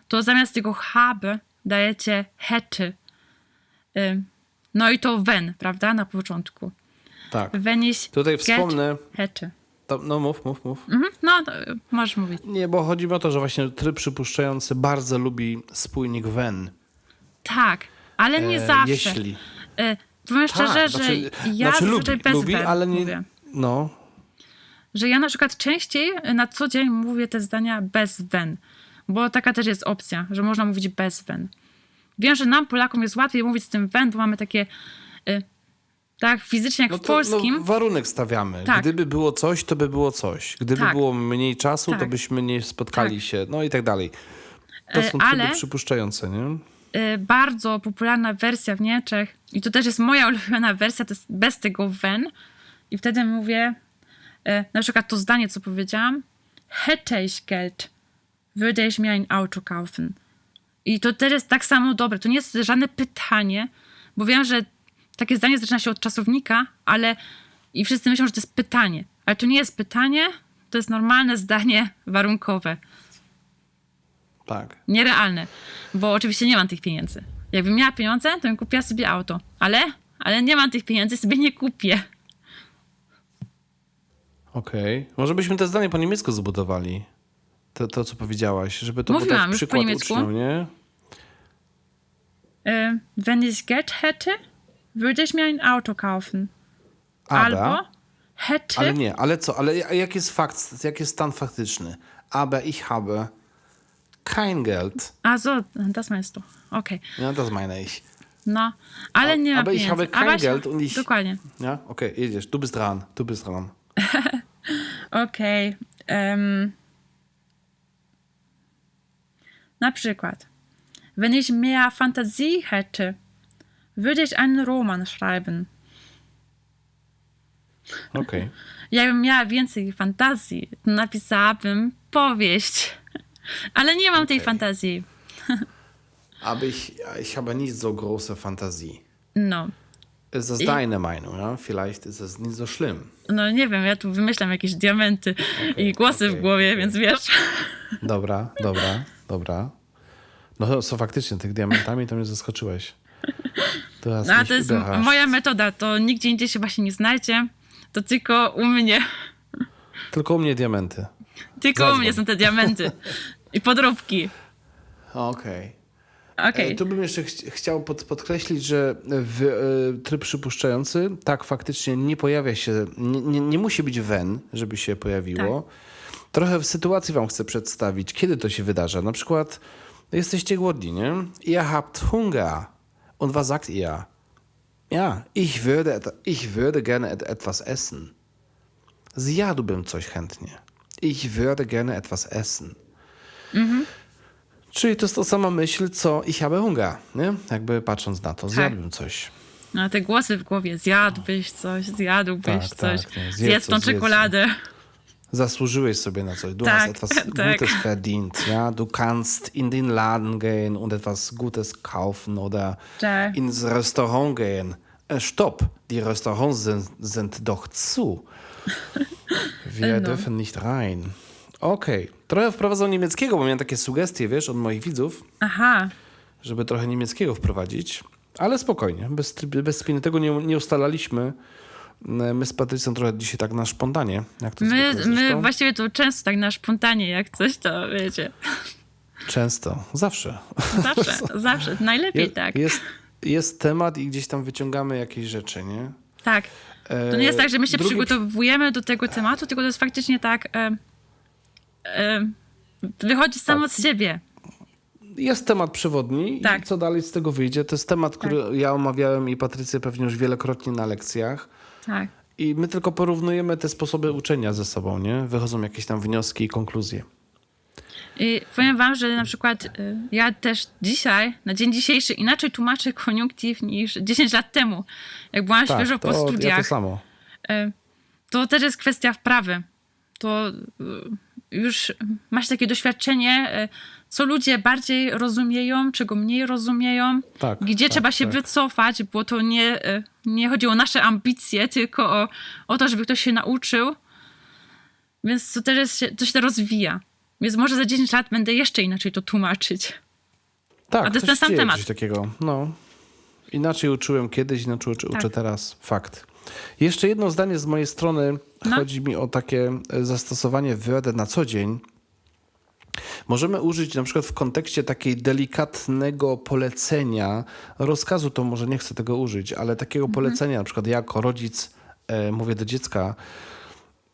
to zamiast tego habe dajecie hätte. E, No i to wenn, prawda, na początku. Tak. Wenn ich Tutaj wspomnę. hätte. To, no mów, mów, mów. Mhm, no, to, możesz mówić. Nie, bo chodzi o to, że właśnie tryb przypuszczający bardzo lubi spójnik when. Tak, ale nie E, zawsze. Jeśli. E, powiem szczerze, Tak, że znaczy, ja znaczy zazwyczaj lubi, bez lubi ale nie. mówię. No, Że ja na przykład częściej na co dzień mówię te zdania bez wenn, bo taka też jest opcja, że można mówić bez wenn. Wiem, że nam Polakom jest łatwiej mówić z tym wenn, bo mamy takie e, tak fizycznie jak no w to polskim. no, warunek stawiamy. Tak. Gdyby było coś, to by było coś. Gdyby Tak. było mniej czasu, to Tak. byśmy nie spotkali Tak. się. No i tak dalej. To E, są ale- przypuszczające, nie? e, bardzo popularna wersja w Niemczech i to też jest moja ulubiona wersja, to jest bez tego wenn i wtedy mówię na przykład to zdanie, co powiedziałam hätte ich Geld, würde ich mir ein Auto kaufen. I to też jest tak samo dobre. To nie jest żadne pytanie, bo wiem, że takie zdanie zaczyna się od czasownika, ale i wszyscy myślą, że to jest pytanie. Ale to nie jest pytanie, to jest normalne zdanie warunkowe Tak. nierealne, bo oczywiście nie mam tych pieniędzy. Jakbym miała pieniądze, to bym kupiła sobie auto, ale, ale nie mam tych pieniędzy, sobie nie kupię. Okej. Może byśmy te zdanie po niemiecku zbudowali. To, to co powiedziałaś, żeby to był Mówiłam tak już po przykład niemiecku. uczniom, nie? Äh, wenn ich Geld hätte, würde ich mir ein Auto kaufen. Aber, Albo hätte, ale nie, ale co? Ale jak jest fakt, jak jest stan faktyczny? Aber ich habe kein Geld. also, das meinst du. Okay. Ja, das meine ich. No, ale nie ma aber ich habe kein Geld und ich- Dokładnie. Ja, okay, jedziesz. Du bist dran. Du bist dran. Okej. em, na przykład, wenn ich mehr Fantasie hätte, würde ich einen Roman schreiben. Okej. Jakbym miała więcej fantazji, to napisałabym powieść. Ale nie mam tej Okej. fantazji. Aber ich, ich habe nicht so große Fantasie. No. Ist das deine Meinung? Ja? Vielleicht ist es nicht so schlimm. No nie wiem, ja tu wymyślam jakieś diamenty i głosy okej, w głowie, okej. więc wiesz. Dobra, dobra, dobra. No co faktycznie, tych diamentami to mnie zaskoczyłeś. To, hast No, a to jest moja metoda, to nigdzie indziej się właśnie nie znajdzie. To tylko u mnie. Tylko u mnie diamenty. Tylko u Zadzwoń. mnie są te diamenty. I podróbki. Okej. Okej. E, Tu bym jeszcze ch- chciał pod, podkreślić, że w, e, tryb przypuszczający, tak, faktycznie nie pojawia się, nie, nie, nie musi być wen, żeby się pojawiło. Tak. Trochę w sytuacji wam chcę przedstawić, kiedy to się wydarza. Na przykład jesteście głodni, nie? Ihr habt Hunger. Und was sagt ihr? Ja, ich würde, ich würde gerne et, etwas essen. Zjadłbym coś chętnie. Ich würde gerne etwas essen. Czyli to jest ta sama myśl, co ich habe Hunger, nie? Jakby patrząc na to, zjadłbym coś. No te głosy w głowie. Zjadłbyś coś, zjadłbyś Tak, coś. tak, nie, zjedz tą czekoladę. Zasłużyłeś sobie na coś. Du Tak, hast etwas tak. Gutes verdient, ja? Du kannst in den Laden gehen und etwas Gutes kaufen oder Tak. ins Restaurant gehen. Äh, stopp, die Restaurants sind, sind doch zu. Wir No. dürfen nicht rein. Okej. Trochę wprowadzam niemieckiego, bo miałem takie sugestie, wiesz, od moich widzów. Aha. żeby trochę niemieckiego wprowadzić, ale spokojnie, bez, bez spiny tego nie, nie ustalaliśmy. My z Patrycją trochę dzisiaj tak na szpontanie, jak to My, my właściwie to często tak na spontanie, jak coś, to wiecie. Często, zawsze. Zawsze, zawsze. Najlepiej Je, tak. jest, jest temat i gdzieś tam wyciągamy jakieś rzeczy, nie? Tak. To nie jest tak, że my się Drugi- przygotowujemy do tego tematu, tylko to jest faktycznie tak. Wychodzi samo Tak. z siebie. Jest temat przewodni Tak. i co dalej z tego wyjdzie, to jest temat, który ja omawiałem i Patrycja pewnie już wielokrotnie na lekcjach. Tak. I my tylko porównujemy te sposoby uczenia ze sobą, nie? Wychodzą jakieś tam wnioski i konkluzje. I powiem wam, że na przykład y, ja też dzisiaj, na dzień dzisiejszy, inaczej tłumaczę koniunktyw niż 10 lat temu, jak byłam świeżo po Tak, to, ja studiach. to samo. Y, To też jest kwestia wprawy. To y, już masz takie doświadczenie, y, co ludzie bardziej rozumieją, czego mniej rozumieją, Tak, gdzie tak, trzeba się tak. wycofać, bo to nie, y, nie chodzi o nasze ambicje, tylko o, o to, żeby ktoś się nauczył. Więc to też jest, to się rozwija. Więc może za 10 lat będę jeszcze inaczej to tłumaczyć. Tak, A to jest ten sam temat. Coś takiego. No. Inaczej uczyłem kiedyś, inaczej uczę, uczę Tak. teraz. Fakt. Jeszcze jedno zdanie z mojej strony. No. Chodzi mi o takie e, zastosowanie Word na co dzień. Możemy użyć na przykład w kontekście takiej delikatnego polecenia, rozkazu to może nie chcę tego użyć, ale takiego Mhm. polecenia, na przykład ja jako rodzic e, mówię do dziecka,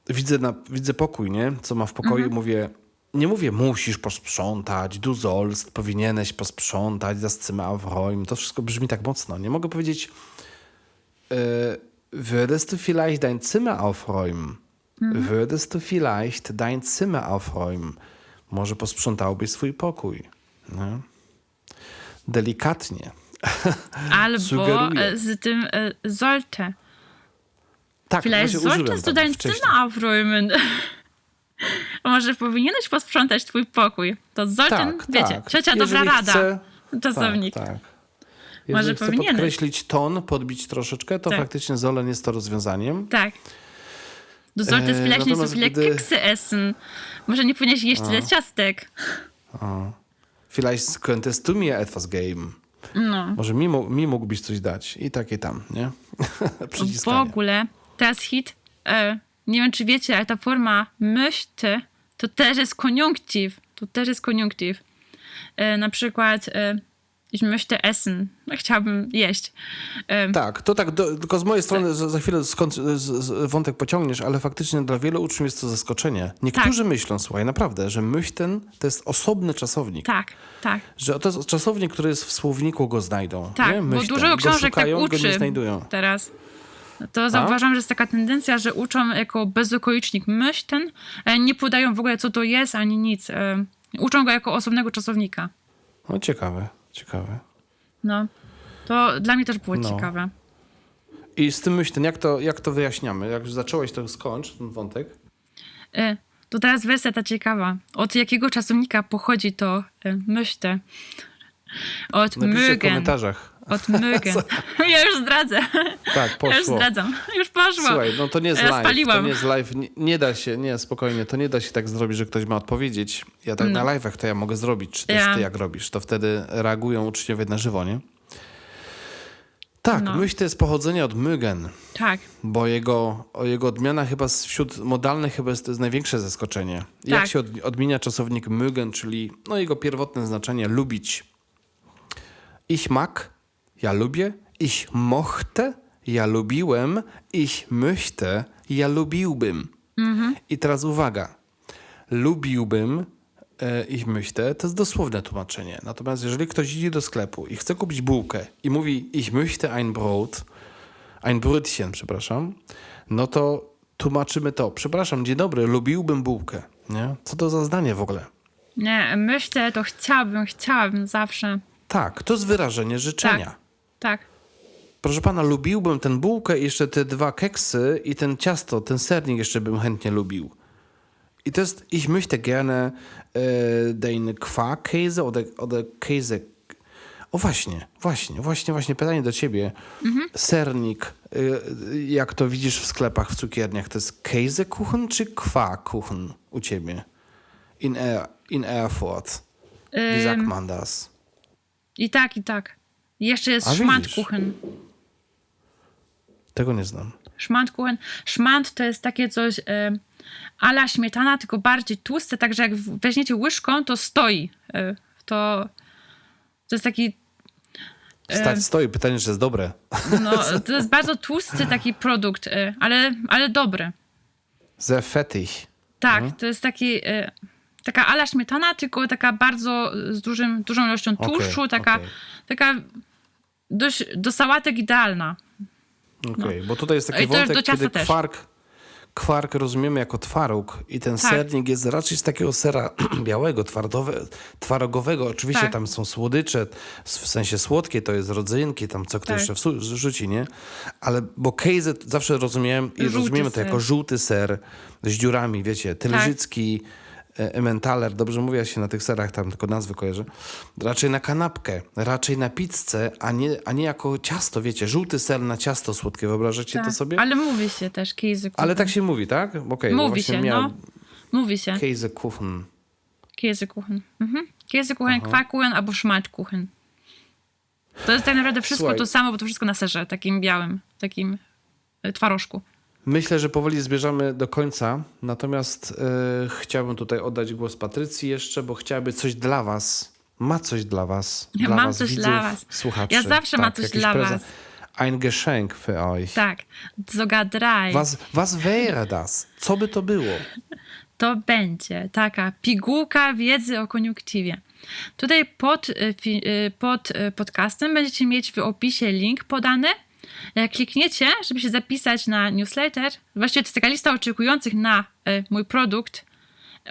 widzę, na, widzę pokój, nie? Co ma w pokoju, Mhm. mówię, nie mówię musisz posprzątać, du sollst, powinieneś posprzątać, das Zimmer aufräumen. To wszystko brzmi tak mocno. Nie mogę powiedzieć, e, würdest du vielleicht dein Zimmer aufräumen? Würdest du vielleicht dein Zimmer aufräumen? Może posprzątałbyś swój pokój. Nie? Delikatnie. Albo e, z tym e, sollte. Tak, Vielleicht solltest du dein wcześniej. Zimmer aufräumen. Może powinieneś posprzątać twój pokój. To sollten, Tak, wiecie, tak. trzecia dobra Jeżeli rada. chcę- Czasownik. Tak, tak. Jeżeli chcę powinieneś. podkreślić ton, podbić troszeczkę, to Tak. faktycznie Zolen jest to rozwiązaniem. Tak. Du solltest vielleicht nicht so viele gdy- Keksy essen. Może nie powinieneś jeść tyle ciastek. Vielleicht könntest du mir etwas geben. No. Może mi, mi mógłbyś coś dać. I takie tam, nie? W ogóle teraz hit, e, nie wiem czy wiecie, ale ta forma möchte to też jest koniunktyw. To też jest koniunktyw. E, na przykład e, ich möchte essen. Chciałbym jeść. Em, Tak, to tak, do, tylko z mojej strony za, za chwilę skąd z, z, wątek pociągniesz, ale faktycznie dla wielu uczniów jest to zaskoczenie. Niektórzy Tak. myślą, słuchaj, naprawdę, że myśl to jest osobny czasownik. Tak, tak. Że to jest czasownik, który jest w słowniku, go znajdą. Tak, bo dużo Go książek tak szukają, go nie uczy znajdują. teraz. To zauważam, że jest taka tendencja, że uczą jako bezokolicznik myśl ten, e, nie podają w ogóle co to jest ani nic. E, Uczą go jako osobnego czasownika. No ciekawe, ciekawe. No, to dla mnie też było No. ciekawe. I z tym myślę, jak to, jak to wyjaśniamy? Jak już zacząłeś, to skończ ten wątek. E, To teraz wersja ta ciekawa. Od jakiego czasownika pochodzi to e, myśl? Od Napiszcie w komentarzach. Od mögen. Ja już zdradzę. Tak, Ja już poszło. zdradzam. Już poszło. Słuchaj, no to nie jest Ja live. To spaliłam. nie jest live. Nie, nie da się, nie, spokojnie, to nie da się tak zrobić, że ktoś ma odpowiedzieć. Ja tak na live'ach to ja mogę zrobić, czy też No. Ja. ty jak robisz. To wtedy reagują uczniowie na żywo, nie? Tak, No. myśl to jest pochodzenie od Mygen, Tak, bo jego, jego odmiana chyba wśród modalnych chyba jest, to jest największe zaskoczenie. Jak Tak. się od, odmienia czasownik Mygen, czyli no, jego pierwotne znaczenie lubić. Ich mag, ja lubię. Ich mochte, ja lubiłem. Ich möchte, ja lubiłbym. I teraz uwaga. Lubiłbym, e, ich möchte, to jest dosłowne tłumaczenie. Natomiast jeżeli ktoś idzie do sklepu i chce kupić bułkę i mówi ich möchte ein Brot, ein Brötchen, przepraszam, no to tłumaczymy to. Przepraszam, dzień dobry, lubiłbym bułkę. Nie? Co to za zdanie w ogóle? nie, myślę, to chciałabym, chciałabym zawsze. Tak, to jest wyrażenie życzenia. Tak, Proszę pana, lubiłbym tę bułkę jeszcze te dwa keksy i ten ciasto, ten sernik jeszcze bym chętnie lubił. I to jest, ich möchte gerne e, den Quarkkäse oder, oder Käse. O właśnie, właśnie, właśnie, właśnie pytanie do ciebie. Sernik, e, jak to widzisz w sklepach, w cukierniach, to jest Käsekuchen czy Quarkkuchen u ciebie? In, er, in Erfurt. Wie sagt man das? I tak, i tak. Jeszcze jest A widzisz. szmantkuchen. Tego nie znam. Szmantkuchen. Szmant to jest takie coś e, ala śmietana, tylko bardziej tłuste, także jak weźmiecie łyżką, to stoi. E, to, to jest taki, Stać stoi, pytanie, czy jest dobre. no, to jest bardzo tłusty taki produkt, e, ale, ale dobry. Sehr fettig. Tak, Mhm. to jest taki, e, taka ala śmietana, tylko taka bardzo z dużym, dużą ilością tłuszczu, taka, okej. taka dość do sałatek idealna. Okej, bo tutaj jest taki I wątek, kiedy też. kwark, kwark rozumiemy jako twaróg i ten Tak. sernik jest raczej z takiego sera białego, twardowe, twarogowego. Oczywiście Tak. tam są słodycze, w sensie słodkie to jest rodzynki, tam co kto Tak. jeszcze wsu- rzuci, nie? Ale, bo kejzy zawsze rozumiałem i Żółty rozumiemy to ser. jako żółty ser z dziurami, wiecie, tylżycki, e, Emmentaler, dobrze mówię się na tych serach, tam tylko nazwy kojarzę. Raczej na kanapkę, raczej na pizzę, a nie, a nie jako ciasto, wiecie, żółty ser na ciasto słodkie, wyobrażacie to Tak. sobie? Ale mówi się też Käsekuchen. Ale tak się mówi, tak? Okej, bo Mówi się, miałem no. Mówi się. Käsekuchen. Käsekuchen. Mhm. Käsekuchen, Quarkkuchen albo Schmaltkuchen. To jest tak naprawdę wszystko Słuchaj. to samo, bo to wszystko na serze, takim białym, takim e, twarożku. Myślę, że powoli zbierzamy do końca, natomiast e, chciałbym tutaj oddać głos Patrycji jeszcze, bo chciałaby coś dla was. Ma coś dla was. Ja dla mam was, coś widzów, dla was. Słuchaczy. Ja zawsze mam coś dla prezent. was. Ein Geschenk für euch. Tak, sogar drei. Was, was wäre das? Co by to było? To będzie taka pigułka wiedzy o koniunktywie. Tutaj pod, e, e, pod podcastem będziecie mieć w opisie link podany. Jak klikniecie, żeby się zapisać na newsletter, właściwie to jest taka lista oczekujących na e, mój produkt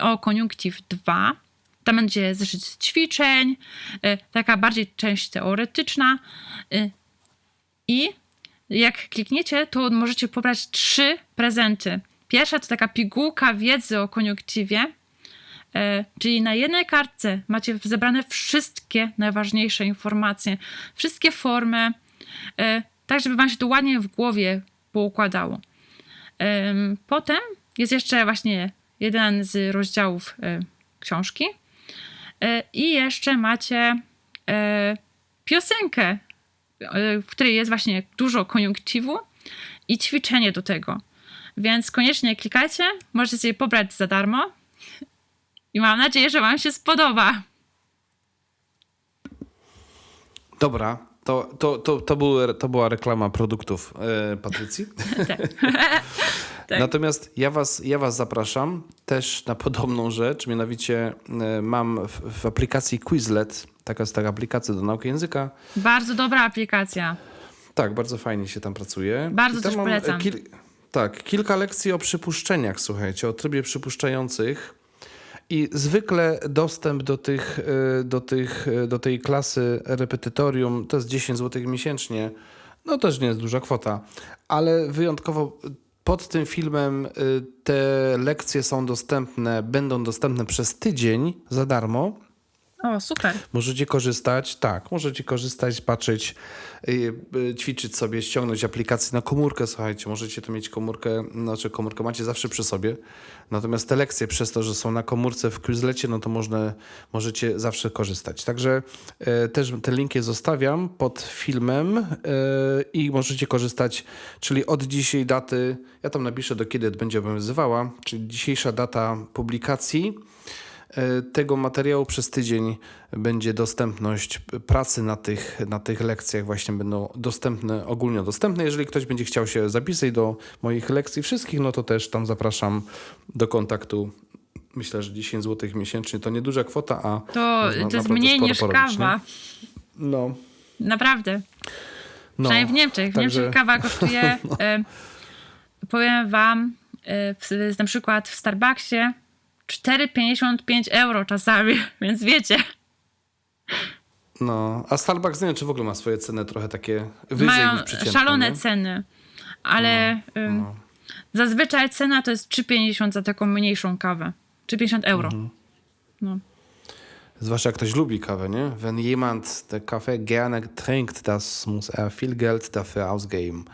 o koniunktyw 2. Tam będzie zeszyt ćwiczeń, e, taka bardziej część teoretyczna. e, I jak klikniecie, to możecie pobrać trzy prezenty. Pierwsza to taka pigułka wiedzy o koniunktywie, czyli na jednej kartce macie zebrane wszystkie najważniejsze informacje, wszystkie formy, tak żeby wam się to ładnie w głowie poukładało. Em, Potem jest jeszcze właśnie jeden z rozdziałów e, książki E, i jeszcze macie e, piosenkę, w której jest właśnie dużo koniunktywu i ćwiczenie do tego. Więc koniecznie klikajcie, możecie sobie pobrać za darmo i mam nadzieję, że wam się spodoba. Dobra, to, to, to, to, były, to była reklama produktów e, Patrycji. Tak. Natomiast ja was, ja was zapraszam też na podobną rzecz, mianowicie e, mam w, w aplikacji Quizlet, taka jest taka aplikacja do nauki języka, Bardzo dobra aplikacja. Tak, bardzo fajnie się tam pracuje. Bardzo I tam też polecam. Kil... Tak, kilka lekcji o przypuszczeniach, słuchajcie, o trybie przypuszczających. I zwykle dostęp do, tych, e, do, tych, e, do tej klasy repetytorium to jest 10 zł miesięcznie. No też nie jest duża kwota, ale wyjątkowo pod tym filmem e, te lekcje są dostępne, będą dostępne przez tydzień za darmo. O, super. Możecie korzystać, tak, możecie korzystać, patrzeć, yy, yy, ćwiczyć sobie, ściągnąć aplikację na komórkę, słuchajcie, możecie tu mieć komórkę, znaczy komórkę macie zawsze przy sobie, natomiast te lekcje przez to, że są na komórce w Quizlecie, no to można, możecie zawsze korzystać. Także yy, też te linki zostawiam pod filmem yy, i możecie korzystać, czyli od dzisiaj daty, ja tam napiszę do kiedy będzie obowiązywała, czyli dzisiejsza data publikacji, E, tego materiału przez tydzień będzie dostępność pracy na tych, na tych lekcjach właśnie będą dostępne, ogólnie dostępne. Jeżeli ktoś będzie chciał się zapisać do moich lekcji wszystkich, no to też tam zapraszam do kontaktu. Myślę, że 10 zł miesięcznie to nieduża kwota, a To, to jest mniej niż porobić, kawa. nie? No, Naprawdę. no. Przynajmniej w Niemczech. W Także- Niemczech kawa kosztuje, e, powiem wam, e, w, na przykład w Starbucksie 4,55 euro czasami, więc wiecie, No, a Starbucks nie wiem, czy w ogóle ma swoje ceny trochę takie wyżej mają niż przeciętne. szalone nie? No, ceny, ale ym, zazwyczaj cena to jest 3,50 za taką mniejszą kawę. 3,50 euro. Mhm. No. Zwłaszcza jak ktoś lubi kawę, nie? Wenn jemand der Kaffee gerne trinkt, das muss er viel Geld dafür ausgeben.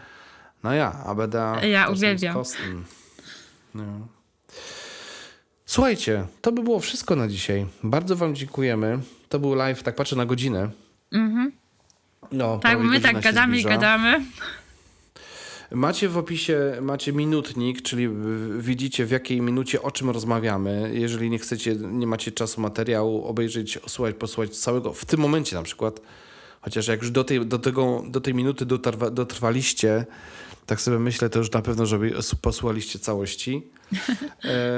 Naja, aber da Ja, uwielbiam. kosten. No. Słuchajcie, to by było wszystko na dzisiaj. Bardzo wam dziękujemy. To był live, tak patrzę na godzinę. No, Tak, my tak gadamy i gadamy. Macie w opisie macie minutnik, czyli widzicie w jakiej minucie o czym rozmawiamy. Jeżeli nie chcecie, nie macie czasu materiału obejrzeć, osłuchać, posłuchać całego w tym momencie na przykład, chociaż jak już do tej, do tego, do tej minuty dotarwa, dotrwaliście, tak sobie myślę, to już na pewno, żeby posłuchaliście całości.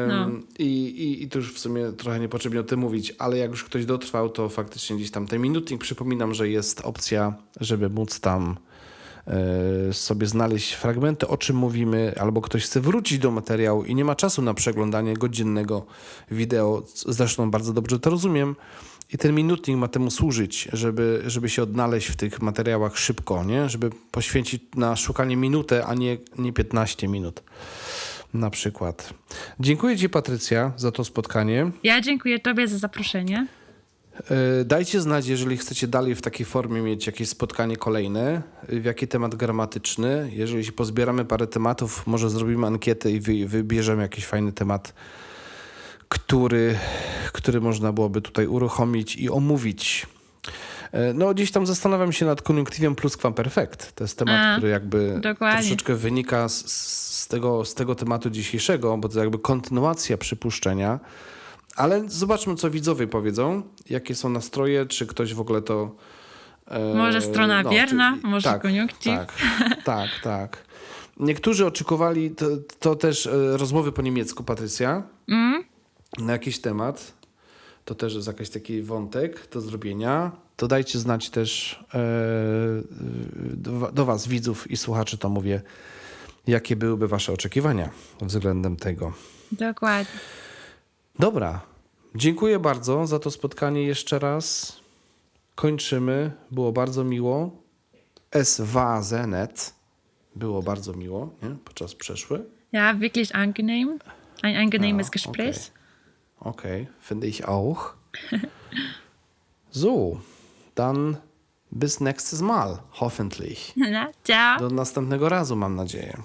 No. i, i, I to już w sumie trochę niepotrzebnie o tym mówić, ale jak już ktoś dotrwał, to faktycznie gdzieś tam ten minutnik, przypominam, że jest opcja, żeby móc tam e, sobie znaleźć fragmenty, o czym mówimy, albo ktoś chce wrócić do materiału i nie ma czasu na przeglądanie godzinnego wideo, zresztą bardzo dobrze to rozumiem. I ten minutnik ma temu służyć, żeby, żeby się odnaleźć w tych materiałach szybko, nie? żeby poświęcić na szukanie minutę, a nie, nie 15 minut. Na przykład. Dziękuję Ci, Patrycja, za to spotkanie. Ja dziękuję Tobie za zaproszenie. E, Dajcie znać, jeżeli chcecie dalej w takiej formie mieć jakieś spotkanie kolejne, w jaki temat gramatyczny. Jeżeli się pozbieramy parę tematów, może zrobimy ankietę i wy, wybierzemy jakiś fajny temat, który, który można byłoby tutaj uruchomić i omówić. E, No, gdzieś tam zastanawiam się nad koniunktywem perfect. To jest temat, A, który jakby dokładnie. troszeczkę wynika z, z, tego, z tego tematu dzisiejszego, bo to jakby kontynuacja przypuszczenia. Ale zobaczmy, co widzowie powiedzą, jakie są nastroje, czy ktoś w ogóle to. e, Może strona bierna, może tak, koniunktyw. Tak, tak, tak. Niektórzy oczekiwali to, to też e, rozmowy po niemiecku, Patrycja, Mm? Na jakiś temat. To też jest jakiś taki wątek do zrobienia. To dajcie znać też e, do, wa- do Was, widzów i słuchaczy, to mówię, jakie byłyby Wasze oczekiwania względem tego. Dokładnie. Dobra. Dziękuję bardzo za to spotkanie jeszcze raz. Kończymy. Było bardzo miło. Es. Było bardzo miło, nie? Podczas przeszły. Ja, wirklich angenehm. Ein angenehmes Gespräch. Okay, finde ich auch. So, dann bis nächstes Mal, hoffentlich. Na, ciao. Do następnego razu, mam nadzieję.